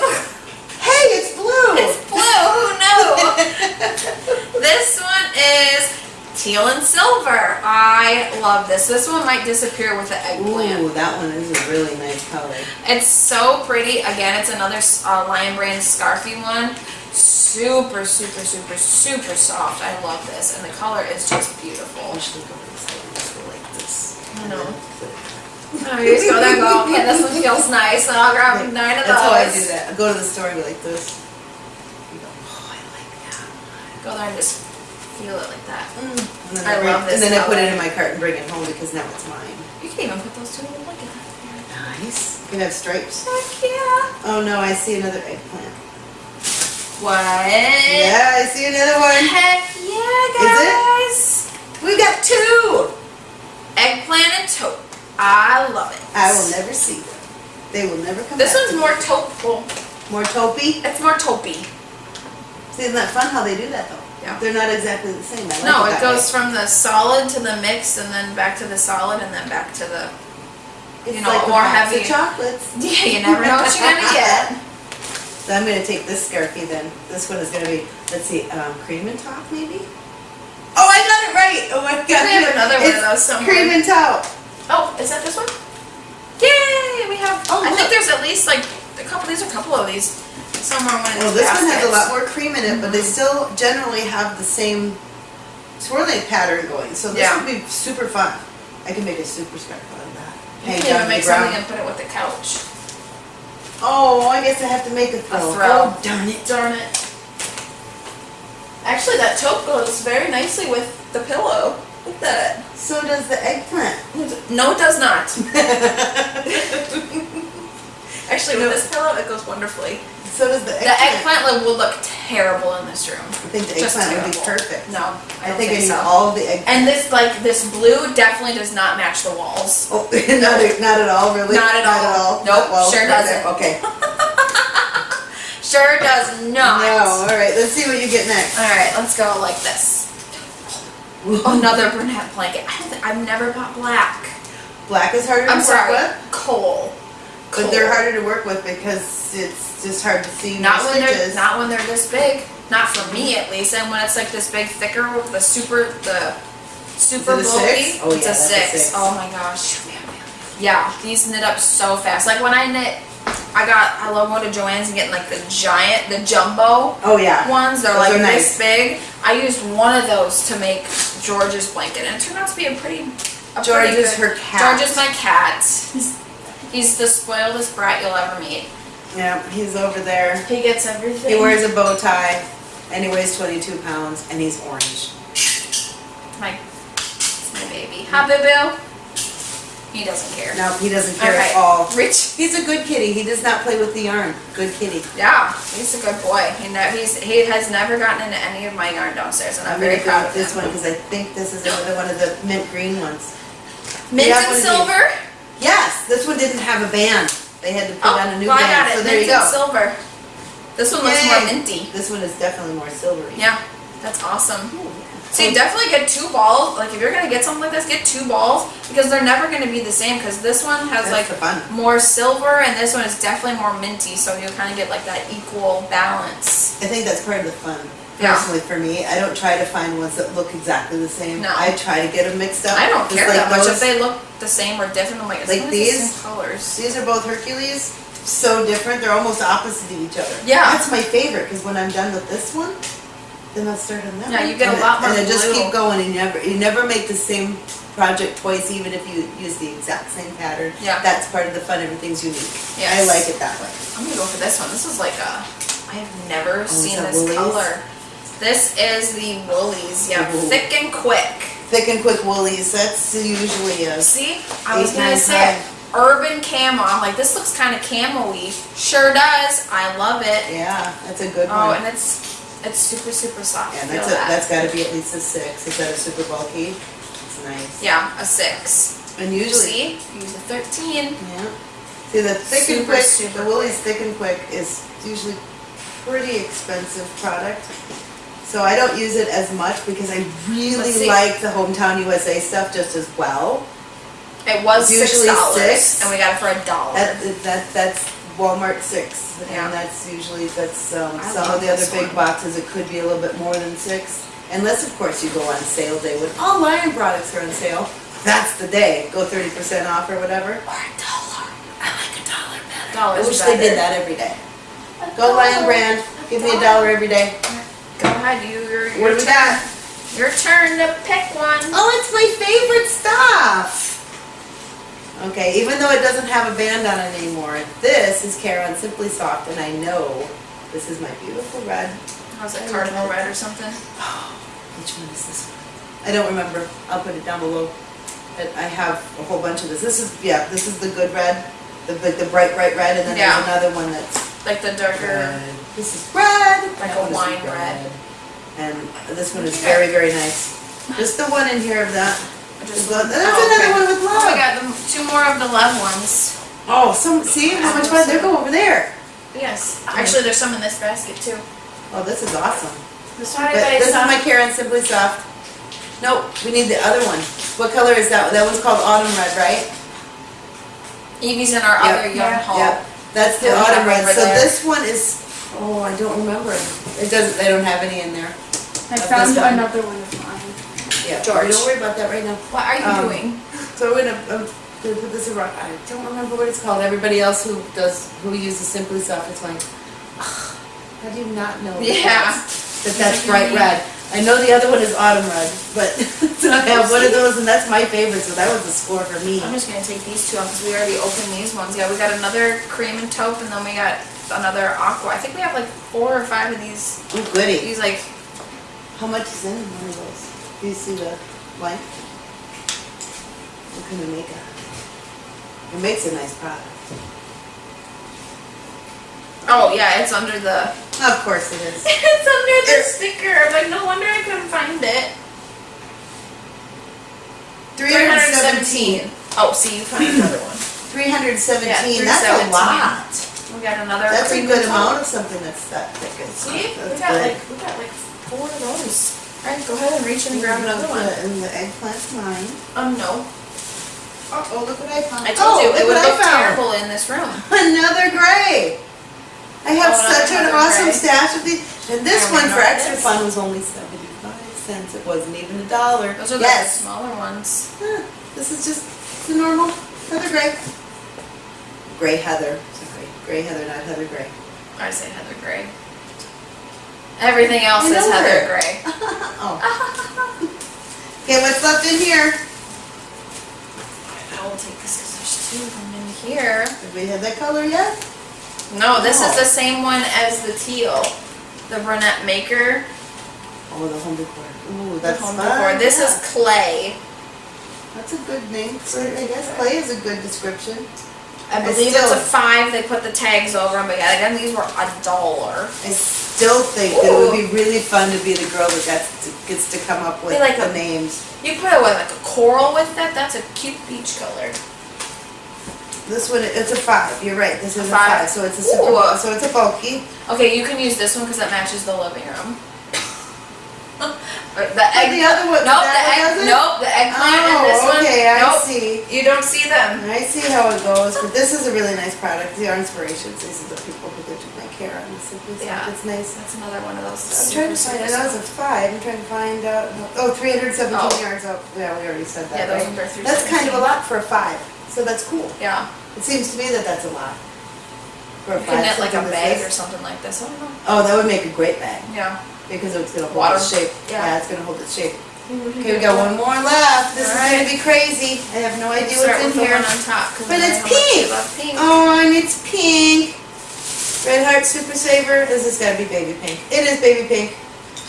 Hey, it's blue!
It's blue. Who knew? this one is teal and silver. I love this. This one might disappear with the eggplant.
Ooh, that one is a really nice color.
It's so pretty. Again, it's another uh, Lion Brand Scarfie one. Super, super, super, super soft. I love this, and the color is just beautiful.
I should go this way, just go like this.
I know. Oh, you there and go, okay, this one feels nice, and I'll grab
Like,
nine of
That's how I do that. I go to the store and go like this. You go, oh, I like that.
Go there and just feel it like that.
Mm. And then
I
bring-
love this
And then I put it in my cart and bring it home because now it's mine.
You can even put those two in the bucket.
Nice. You can have stripes.
Heck yeah.
Oh no, I see another eggplant.
What?
Yeah, I see another one.
Heck yeah, guys.
We got two.
Eggplant and taupe. I love it.
I will never see them. They will never come
This one's more taupeful.
more taupey.
It's more taupey.
See, isn't that fun how they do that though?
Yeah.
They're not exactly the same. I like
No,
it,
it goes from the solid to the mix, and then back to the solid, and then back to the.
It's
you know,
like
more heavy.
of chocolates.
Yeah, you never know what you're gonna get.
So I'm gonna take this Scarfie then. This one is gonna be, let's see, um, cream and top maybe? Oh, I got it right! Oh my god.
We have another one of those somewhere.
Cream and top.
Oh, is that this one? Yay! We have.
Oh,
I think there's at least like a couple. There's a couple of these somewhere one of
Well, this one has a lot
baskets.
more cream in it, but they mm-hmm. still generally have the same swirling pattern going. So this
Yeah.
would be super fun. I can make a super scarf out of that.
You
Hang
can
down
even
to
make
the ground.
something and put it with the couch.
Oh, I guess I have to make a throw.
throw.
Oh, darn it.
Darn it. Actually, that taupe goes very nicely with the pillow. Look at that.
So does the eggplant.
No, it does not. Actually, with this pillow, it goes wonderfully.
So does the
The
eggplant.
eggplant look- would look terrible in this room.
I think the
Just
eggplant would be perfect.
No, I
I think I
think
need
so.
all of the eggplant.
And this, like, this blue definitely does not match the walls.
Oh, not, not at all, really?
Not at all. at Nope,
Well,
sure doesn't.
Okay.
Sure does not.
No, all right, let's see what you get next.
All right, let's go like this. Another Bernat blanket. I I've never bought black.
Black is harder to
I'm
work
sorry,
with,
coal.
But they're harder to work with because it's just hard to see
Not
your
when they're not when they're this big. Not for me at least. And when it's like this big thicker with the super the super
Is it
bulky.
six? Oh,
it's
yeah,
a
that's a
six.
six.
Oh my gosh. Yeah, these knit up so fast. Like when I knit, I got I love going to Joann's and getting like the giant, the jumbo
Oh, yeah.
ones. They're
Those
like
are
this
nice.
big. I used one of those to make George's blanket, and it turned out to be a pretty. A
George
pretty
is
good-
her cat.
George is my cat. He's the spoiledest brat you'll ever meet.
Yeah, he's over there.
He gets everything.
He wears a bow tie, and he weighs 22 pounds, and he's orange.
my, it's my baby. Hi, boo boo. He doesn't care.
No, he doesn't care
Okay.
at all.
Rich.
He's a good kitty. He does not play with the yarn. Good kitty.
Yeah, he's a good boy. He ne- he's he has never gotten into any of my yarn downstairs, and I'm,
I'm
very proud of
this
him.
one because I think this is another one of the mint green ones.
Mint and
what is he?
silver.
Yes, this one didn't have a band. They had to put
Oh,
on a new
well, I
band.
got it.
So there
mint
you go.
silver. This one looks more minty.
This one is definitely more silvery.
Yeah, that's awesome.
Ooh,
So you definitely get two balls. Like if you're gonna get something like this, get two balls because they're never gonna be the same. Because this one has
That's
like
fun.
more silver, and this one is definitely more minty. So you kind of get like that equal balance.
I think that's part of the fun.
Yeah.
Personally, for me, I don't try to find ones that look exactly the same.
No.
I try to get them mixed up.
I don't care
like
that much if they look the same or different. I'm like,
Like
the
these?
same colors.
These are both Hercules. So different. They're almost opposite to each other.
Yeah.
That's my favorite because when I'm done with this one, then I'll start on that
Yeah,
one.
you get a lot more
And then just keep going. And you never, you never make the same project twice, even if you use the exact same pattern.
Yeah.
That's part of the fun. Everything's unique. Yeah.
I
like it that way.
I'm gonna go for this one. This is like a. I have never
Oh,
seen this
Wool-Ease?
color. This is the Wool-Ease. Yeah,
Ooh.
thick and quick.
Thick and quick Wool-Ease. That's usually a.
See, I was gonna say it. urban camo. I'm like, this looks kind of camo-y. Sure does. I love it.
Yeah, that's a good
Oh,
one.
and it's it's super super soft.
Yeah, that's a,
that.
that's got to be at least a six. Is that a super bulky? It's nice.
yeah, a six.
And usually,
See, use a thirteen.
yeah. See the thick and quick,
super
the Wool-Ease thick and quick is usually pretty expensive product. So I don't use it as much because I really like the hometown USA stuff just as well.
It was
usually
dollars,
six.
and we got it for a dollar.
That that that's Walmart six,
Yeah.
and that's usually that's um, some of the other big
one.
boxes. It could be a little bit more than six, unless of course you go on sale day when all Lion products are on sale. That's the day. Go thirty percent off or whatever.
or a dollar.
I like a dollar better.
Dollars
I wish
better.
they did that every day.
A
Go Lion
dollar.
brand. Give me a dollar every day.
Go ahead, you. Your, your
What do we
turn.
got?
Your turn to pick one.
Oh, it's my favorite stuff. Okay, even though it doesn't have a band on it anymore, this is Caron Simply Soft, and I know this is my beautiful red.
How's it, cardinal red or something?
Which one is this one? I don't remember. I'll put it down below. But I have a whole bunch of this. This is, yeah, this is the good red, the, the the bright, bright red, and then
Yeah.
there's another one that's
Like the darker.
red. This is red.
Like
That
a
one is
wine red.
And this one is very, very nice. Just the one in here of that.
Just
That's
one-
another
oh, okay.
one with
Oh,
love.
we got the, two more of the love ones.
Oh, some, see how much fun, they're going over there.
Yes. Actually, there's some in this basket too.
Oh, this is awesome.
This one
But this is my Caron Simply Soft. Nope, we need the other one. What color is that? That one's called Autumn Red, right?
Evie's in our
Yep.
other young haul.
Yep, that's the
Oh,
Autumn Red.
over
So
there.
this one is, oh, I don't remember. It doesn't, they don't have any in there.
I
Of
found
this one.
another one of mine.
Yeah,
George.
Don't worry about that right now.
What are you
Um,
doing?
So we're gonna, I'm gonna put this around, I don't remember what it's called. Everybody else who does, who uses Simply Soft is like, "Ugh, how do you not know? that
Yeah.
that's- That that's bright red. I know the other one is autumn red, but I have one of those and that's my favorite, so that was a score for me.
I'm just gonna take these two out because we already opened these ones. Yeah, we got another cream and taupe, and then we got another aqua. I think we have like four or five of these.
Oh goody.
These like
How much is in one of those? Do you see the blank? What can we make it? It makes a nice product.
Oh yeah, it's under the.
Of course it is.
it's under the sticker. I'm like, no wonder I couldn't find it.
Three hundred seventeen.
Oh, see, you found another one.
Three hundred seventeen,
Yeah,
that's a lot.
We got another.
That's a good amount of something that's that thick.
See, we
That's
got
good.
like we got like four of those. All right, go ahead and reach in and grab another one.
And the eggplant's mine.
Um, no.
Oh, oh, look what I found.
I told
oh,
you it would look terrible in this room.
I have
Oh,
such an awesome
gray.
stash of these. And this
I
one for
remember
extra
this.
fun was only seventy-five cents. It wasn't even a dollar.
Those are the
yes.
smaller ones.
Huh, This is just the normal heather gray. Gray heather. Sorry, gray heather, not heather gray.
I say Heather Gray. Everything else is Heather. Gray.
Oh. oh. Okay, what's left in here?
I will take this because there's two of them in here.
Have we had that color yet?
No, this is
Oh.
the same one as the teal. The Bernat maker.
Oh, the home decor. Ooh,
the
that's
home
fun.
decor. This
yeah.
is clay.
That's a good name for it, I guess. Clay is a good description.
I
I
believe it's
still-
a five. They put the tags over them, but yeah, again, these were a dollar.
I still think that it would be really fun to be the girl that gets to, gets to come up with
like
the
a-
names.
You put it with like a coral with that. That's a cute peach color.
This one, it's a five. You're right. This is a
Five.
five. So it's a super.
Ooh.
So it's a bulky.
Okay, you can use this one because it matches the living room. The egg.
the other one.
Nope, the
that
egg.
doesn't?
Nope, the eggplant and this
Oh,
one.
okay. I
nope,
see.
you don't see them.
I see how it goes, but this is a really nice product. The inspirations. These are the people who did my care on this. It's,
Yeah.
it's nice.
That's another one of those.
I'm trying to find. I know it's a five. I'm trying to find out. Oh, 317
Oh.
yards up. Yeah, we already said that.
Yeah, those
right?
are.
That's kind of a lot for a five. So that's cool.
Yeah,
It seems to me that that's a lot. For a
you
five.
can knit like a
something
bag or something like this. I don't know.
Oh, that would make a great bag
Yeah.
because it's gonna hold
Water.
its shape.
Yeah.
Yeah, it's gonna hold its shape. Okay, we got one more left. This is gonna be crazy. I have no idea
Start
what's in
with the
here.
one on top. 'cause
But
I know
it's
how much you
pink.
love pink.
Oh, and it's pink. Red Heart Super Saver. This has gotta be baby pink. It is baby pink.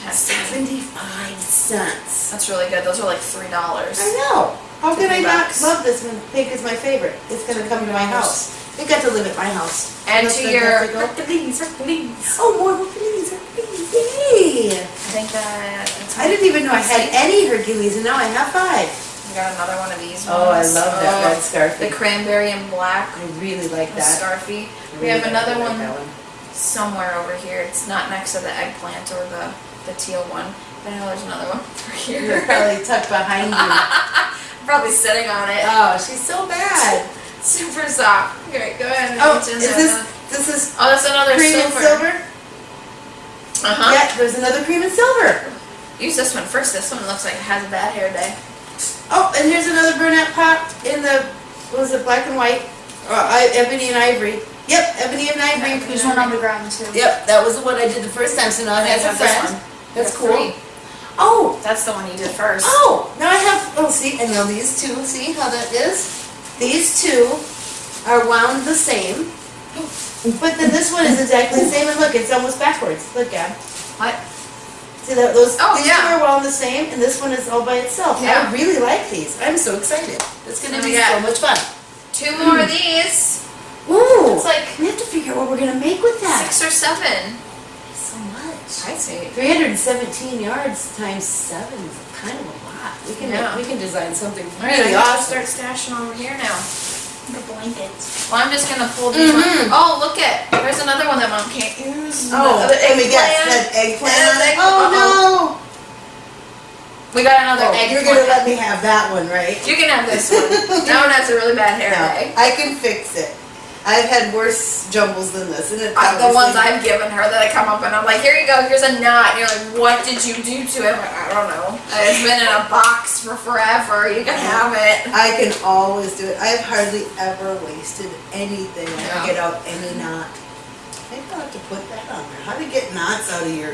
Has to be.
Seventy-five cents.
That's really good. Those are like three dollars.
I know. How can I not
bucks.
love this when pink is my favorite? It's gonna come to my house. It got to live at my house.
And
That's
to your
that's a go.
Hercules, Hercules.
Oh, more Hercules, Hercules, yay!
I think that.
I didn't even know I had any Hercules, and now I have five.
I got another one of these. ones.
Oh, I love that
Oh,
red scarf.
The cranberry and black.
I really like that.
scarfie.
I
We
really
have
like
another
that
one somewhere over here. It's not next to the eggplant or the, the teal one. But I know there's another one over
You're
here.
probably tucked behind you.
Probably sitting on it.
Oh, she's so bad.
Super soft. Okay, go ahead and
Oh,
reach
is
there.
this, this is
Oh, that's another
cream and
silver.
silver?
Uh-huh.
Yeah, there's another cream and silver.
Use this one first. This one looks like it has a bad hair day.
Oh, and here's another Bernat pop in the, what was it, black and white? Uh, I- ebony and ivory. Yep, ebony and ivory.
There's one on the ground too.
Yep, that was the one I did the first time, so now it
I
has a
have this
friend.
one.
That's
There
cool.
three.
Oh,
That's the one you did first.
oh, now I have, oh, see, and now these two, see how that is? These two are wound the same, but then this one is exactly the same, and look, it's almost backwards. Look, Gab.
What?
See that, those,
Oh,
these
yeah.
two are wound the same, and this one is all by itself.
Yeah.
I really like these. I'm so excited. It's gonna
Oh,
be
yeah.
so much fun.
Two more of these.
Ooh,
It's like
we have to figure out what we're gonna make with that.
six or seven.
So much.
I see.
317 yards times seven is kind of a lot. We can
Yeah.
we can design something
All right, I
really
have to
awesome.
start stashing over here now.
The blankets.
Well, I'm just gonna pull these ones.
Mhm.
Oh, look at. There's another one that mom can't use.
Oh,
the, the
let me guess.
eggplant.
That eggplant.
Yeah, egg-
oh no.
We got another
no! Oh,
eggplant.
you're gonna let me have that one, right?
You can have this one. that one has a really bad hair
No,
day.
I can fix it. I've had worse jumbles than this, and it
Uh, the ones I've given her that I come up and I'm like, here you go, here's a knot. And you're like, what did you do to it? Like, I don't know. It's been in a box for forever. You can have it.
I can always do it. I've hardly ever wasted anything. I
Yeah.
get out any knot. Maybe I'll have to put that on there. How to get knots out of your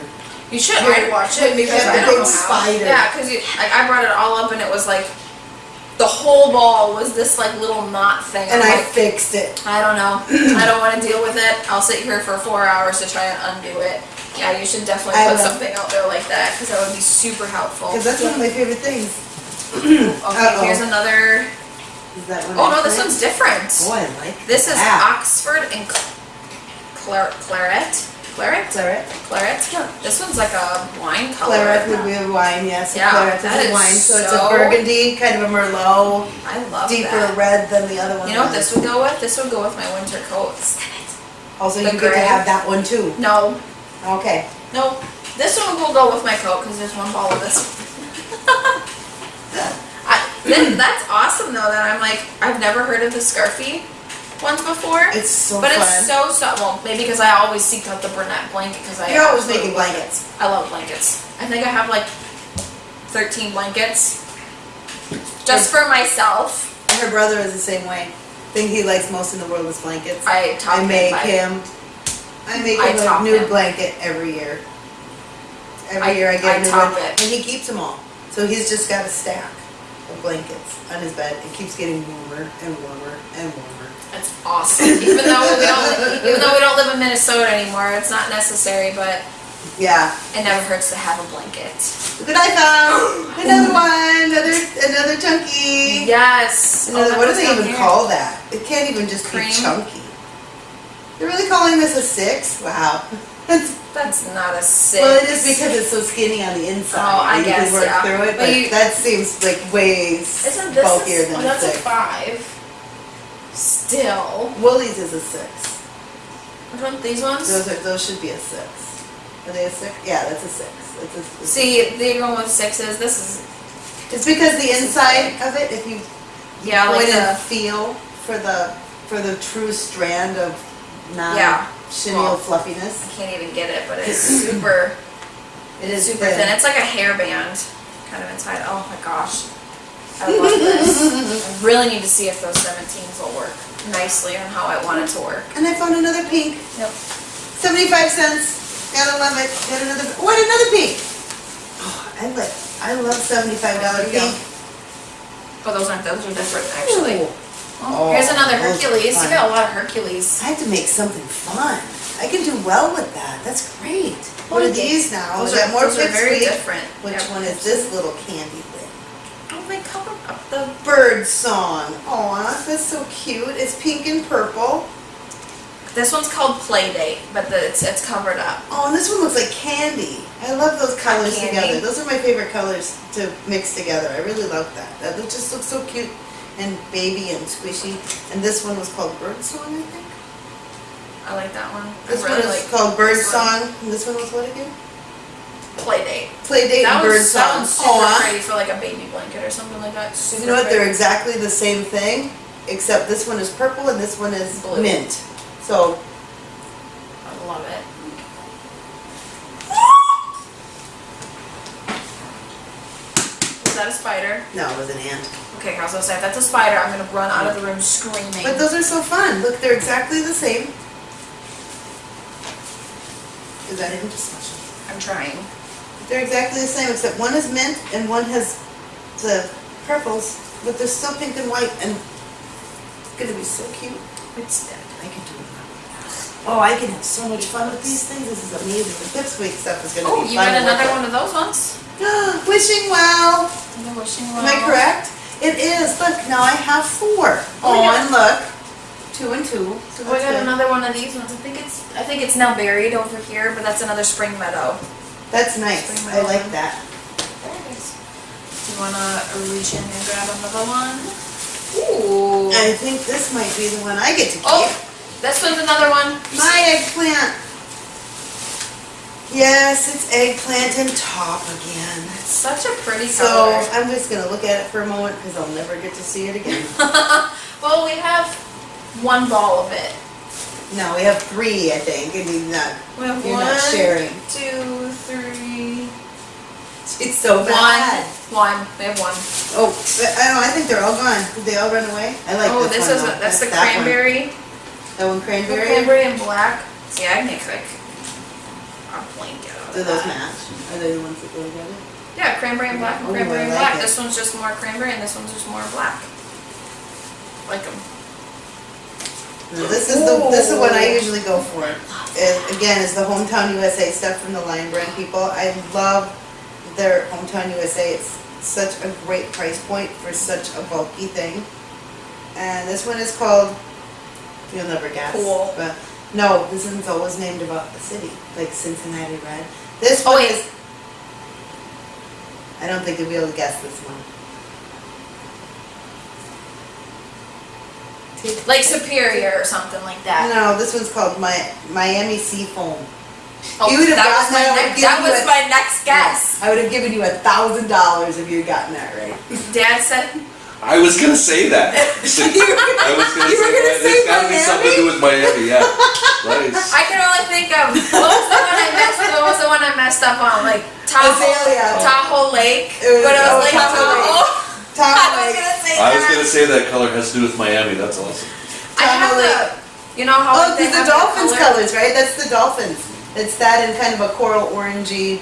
You should I'd watch it because I
the
don't know how.
spider.
Yeah, because like, I brought it all up and it was like the whole ball was this like little knot thing.
and
I'm
I fixed it.
I don't know. I don't want to deal with it. I'll sit here for four hours to try and undo it. Yeah, you should definitely
I
put something out there like that because that would be super helpful.
Because that's one of my favorite things.
Okay,
Uh-oh.
here's another.
Is that one?
Oh no, this one's different.
Oh, I like
This is. Oxford and Cl- clar- claret. Claret?
Claret.
Claret. This one's like a wine color.
Claret would be a wine, yes.
Yeah,
Claret is
is
a wine, so it's a burgundy, kind of a merlot,
I love
deeper
that.
red than the other one.
You know what this would go with? This would go with my winter coats.
Also,
the
you get to have that one too.
No,
Okay.
no. This one will go with my coat because there's one ball of this. I, that's awesome though. That I'm like I've never heard of the scarfie ones before.
It's so
but
fun.
it's so so well maybe because I always seek out the Bernat blanket because I
You're always making
it.
blankets.
I love blankets. I think I have like 13 blankets just for myself.
And her brother is the same way. Thing he likes most in the world is blankets.
I top
I make him. I make him a new
him.
blanket every year. Every
I-
year I get
I
a new
top
one,
it.
and he keeps them all. So he's just got a stack of blankets on his bed. It keeps getting warmer and warmer and warmer.
It's awesome. Even though we don't, even though we don't live in Minnesota anymore, it's not necessary, but
Yeah.
it never hurts to have a blanket.
Look what I found! Another one. Another another chunky.
Yes.
Another,
Oh,
what do they even
here.
call that? It can't even just
Cream?
be chunky. They're really calling this a six? Wow. That's
That's not a six.
Well, it is because it's so skinny on the inside.
Oh, I
and you
guess,
can work
yeah.
through it,
But
but,
you-
that seems like way bulkier
a,
than
oh,
a
that's a five. Still.
Wool-Ease is a six.
Which one? These ones?
Those are those should be a six. Are they a six? Yeah, that's a six. It's a, it's
See, they're going with sixes. This is
it's because the inside of it, if you
yeah, like the
feel for the for the true strand of non
Yeah.
chenille
Well,
fluffiness,
I can't even get it, but it's super
it is
super thin. It's like a hairband kind of inside. Oh my gosh. I love this. I really need to see if those 17s will work nicely on how I want it to work.
And I found another pink.
Yep.
75 cents. Gotta love it. Got another. What another pink? Oh, I love. I love 75 dollar
There you go.
pink.
Oh, those aren't. Those are different actually.
Ooh.
Oh, here's another
oh,
Hercules. You got a lot of Hercules.
I have to make something fun. I can do well with that. That's great. What are these now?
Those are,
more
those are very different.
Which
Yeah.
one is this little candy?
Oh, they cover up the.
Bird song. Aw, that's so cute. It's pink and purple.
This one's called Playdate, but the, it's it's covered up.
Oh, and this one looks like candy. I love those colors together. Those are my favorite colors to mix together. I really love that. That just looks so cute and baby and squishy. And this one was called Bird Song, I think.
I like that one.
This
I really
one is
like
called Bird. Song. And this one was what again?
Playdate.
Playdate
That
and Bird Song.
one's super oh,
Aw.
pretty for like a baby blanket or something like that. Super
You know what? They're exactly the same thing, except this one is purple and this one is
Blue.
mint. So
I love it. Is that a spider?
no, it was an ant.
Okay, I was gonna say if that's a spider, I'm gonna run out of the room screaming.
But those are so fun. Look, they're exactly the same. Is that even special?
I'm trying.
They're exactly the same, except one is mint and one has the purples, but they're still pink and white, and it's gonna be so cute.
It's dead.
I can do it. Oh, I can have so much fun with these things. This is amazing. The pipsqueak stuff is gonna
Oh,
be
you
fun.
got
to work
another one of those ones?
Wishing well.
Wishing
Am I correct? It is. Look, now I have four.
Oh,
Oh, and look, two and two. So
Oh, I got
good.
another one of these ones. I think it's I think it's now buried over here, but that's another spring meadow.
That's nice.
Spring
I like that.
There it is. Do you wanna reach in and grab another one? Ooh.
I think this might be the one I get to oh, keep.
Oh, this one's another one.
My eggplant. Yes, it's eggplant and top again.
Such a pretty
So
color.
I'm just gonna look at it for a moment because I'll never get to see it again.
well, we have one ball of it.
No, we have three, I think, and you're not,
We have
you're
one,
not sharing.
two, three,
It's so bad.
one. One. We have one.
Oh, I don't know, I think they're all gone. Did they all run away? I like
oh,
this,
this
one.
is a, that's the
that one.
cranberry.
That one
The
cranberry?
cranberry and black. See, I make like a blanket out
Do those
that.
match? Are they the ones that go together?
Yeah, cranberry and black and
Ooh,
cranberry and
like
black.
it.
This one's just more cranberry and this one's just more black. Like them.
This is the, this is what I usually go for. Uh, Again, it's the Hometown USA stuff from the Lion Brand people. I love their Hometown USA. It's such a great price point for such a bulky thing. And this one is called, you'll never guess.
Cool.
But No, this one's always named about the city, like Cincinnati Red. This
Oh,
one
wait.
is. I don't think you'll be able to guess this one.
Like Superior or something like that.
No, this one's called Mi- Miami Seafoam.
Oh,
You would have
that was my
that,
next, that was
a-
my next guess.
I would have given you a thousand dollars if you had gotten that right.
Dad said,
I was gonna say that. I was gonna
You were gonna
that.
say
It's gotta be something to do with Miami, yeah. Nice.
I can only think of what was the one I messed. What was the one I messed up on? Like Tahoe,
Azalea.
Tahoe Lake.
It was-
but it
oh,
was Lake
Tahoe
Tahoe.
Tom
I was
Lake.
gonna say
I was gonna say that color has to do with Miami, that's awesome.
I have
Tahoe
the. You know how
Oh,
like,
these are dolphins
color?
colors, right? That's the dolphins. It's that in kind of a coral orangey,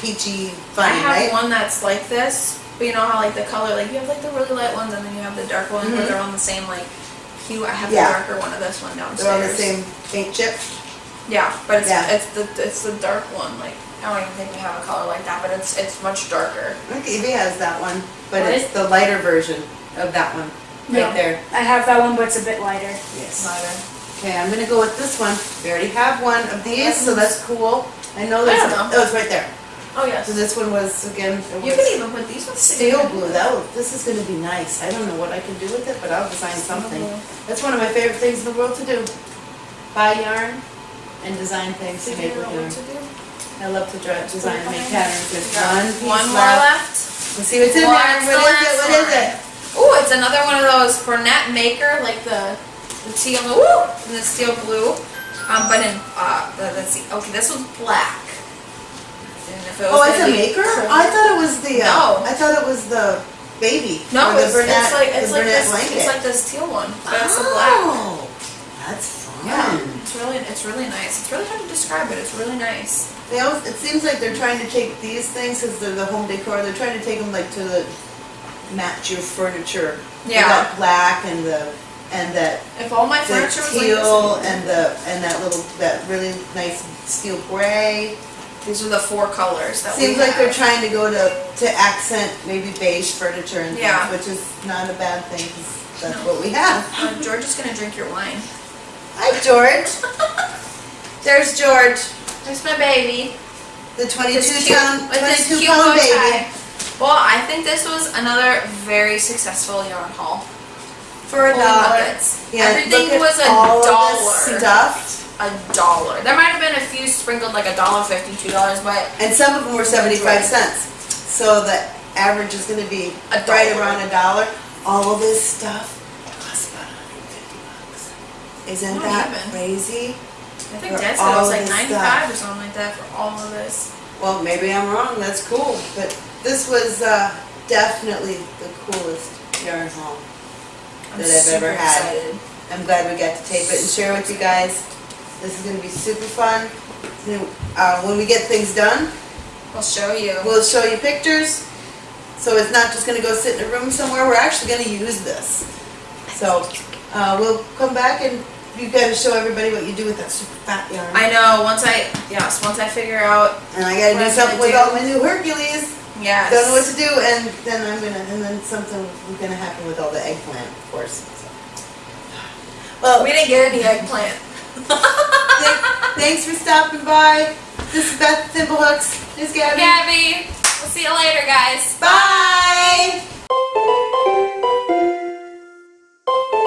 peachy,
I have
right?
one that's like this, but you know how like the color, like you have like the really light ones and then you have the dark ones,
Mhm.
but they're on the same like hue. I have
Yeah.
the darker one of this one downstairs.
They're on the same paint chip.
Yeah, but it's
Yeah.
it's the it's the dark one. Like I don't even think we have a color like that, but it's it's much darker.
I think Evie has that one, but
What?
it's the lighter version of that one, right
Yeah.
there.
I have that one, but it's a bit lighter.
Yes.
Lighter.
Okay, I'm gonna go with this one. We already have one of these, so that's cool. I know there's,
I don't know.
oh, it's right there.
Oh yes.
So this one was, again, it
You
was
can even put these ones
steel blue. That, was- this is gonna be nice. I don't know what I can do with it, but I'll design something.
blue.
That's one of my favorite things in the world to do. Buy yarn and design things to make
Figure
with
out
yarn.
what to do.
I love to draw, design and make patterns. There's
We
one piece
One more
left.
left.
Let's see what's in there.
What's the
is it? What is it?
Ooh, it's another one of those Bernat Maker, like the the teal, and the steel blue. Um, but in uh, the, let's see. Okay, this one's black. It
Oh, it's a maker? I thought it was the, uh,
No.
I thought it was the baby.
No,
the
it's,
Bernat,
it's like
the
it's like this.
blanket.
It's like this teal one, but it's a black.
Oh, that's fun.
Yeah, it's really it's really nice. It's really hard to describe it. It's really nice.
They always, it seems like they're trying to take these things, cause they're the home decor, they're trying to take them like to the, match your furniture. With
Yeah.
That black and the, and that,
If all my
the
furniture was like
teal
this,
and the, and that little, that really nice steel gray.
these are the four colors that
Seems
we
like they're trying to go to, to accent maybe beige furniture and
Yeah.
things, which is not a bad thing, 'cause that's
No.
what we have.
Uh, George is gonna drink your wine.
Hi, George. There's George,
There's my baby.
the
This
twenty-two
cute-
pound,
with this
twenty-two
cute bow
pound baby.
Well, I think this was another very successful yarn haul.
For a
Holy
dollar.
buckets.
Yeah,
Everything was a
all of this
dollar.
Stuff,
A dollar. There might have been a few sprinkled like a dollar fifty, two dollars, but
and some of them were seventy-five cents. So the average is gonna be
A
right
dollar.
around a dollar. All of this stuff costs about hundred and fifty bucks. Isn't that
even.
crazy?
I think Dad said it was like
this
ninety-five or something like that for all of this.
Well, maybe I'm wrong, that's cool, but this was, uh, definitely the coolest yarn haul.
I'm
That I've ever had.
excited.
I'm glad we got to tape it and share with you guys. This is gonna be super fun. Uh, when we get things done,
I'll show you.
we'll show you pictures. So it's not just gonna go sit in a room somewhere, we're actually gonna use this. So, uh, we'll come back and you gotta show everybody what you do with that super fat yarn.
I know, once I, yes, once I figure out,
And I gotta
What
do something with
do.
all my new Hercules.
Yes.
Don't know what to do, and then I'm gonna, and then something gonna happen with all the eggplant, of course. Well,
we didn't get any eggplant.
th thanks for stopping by. This is Beth Thimblehooks. This is Gabby.
Gabby. We'll see you later, guys. Bye.
Bye.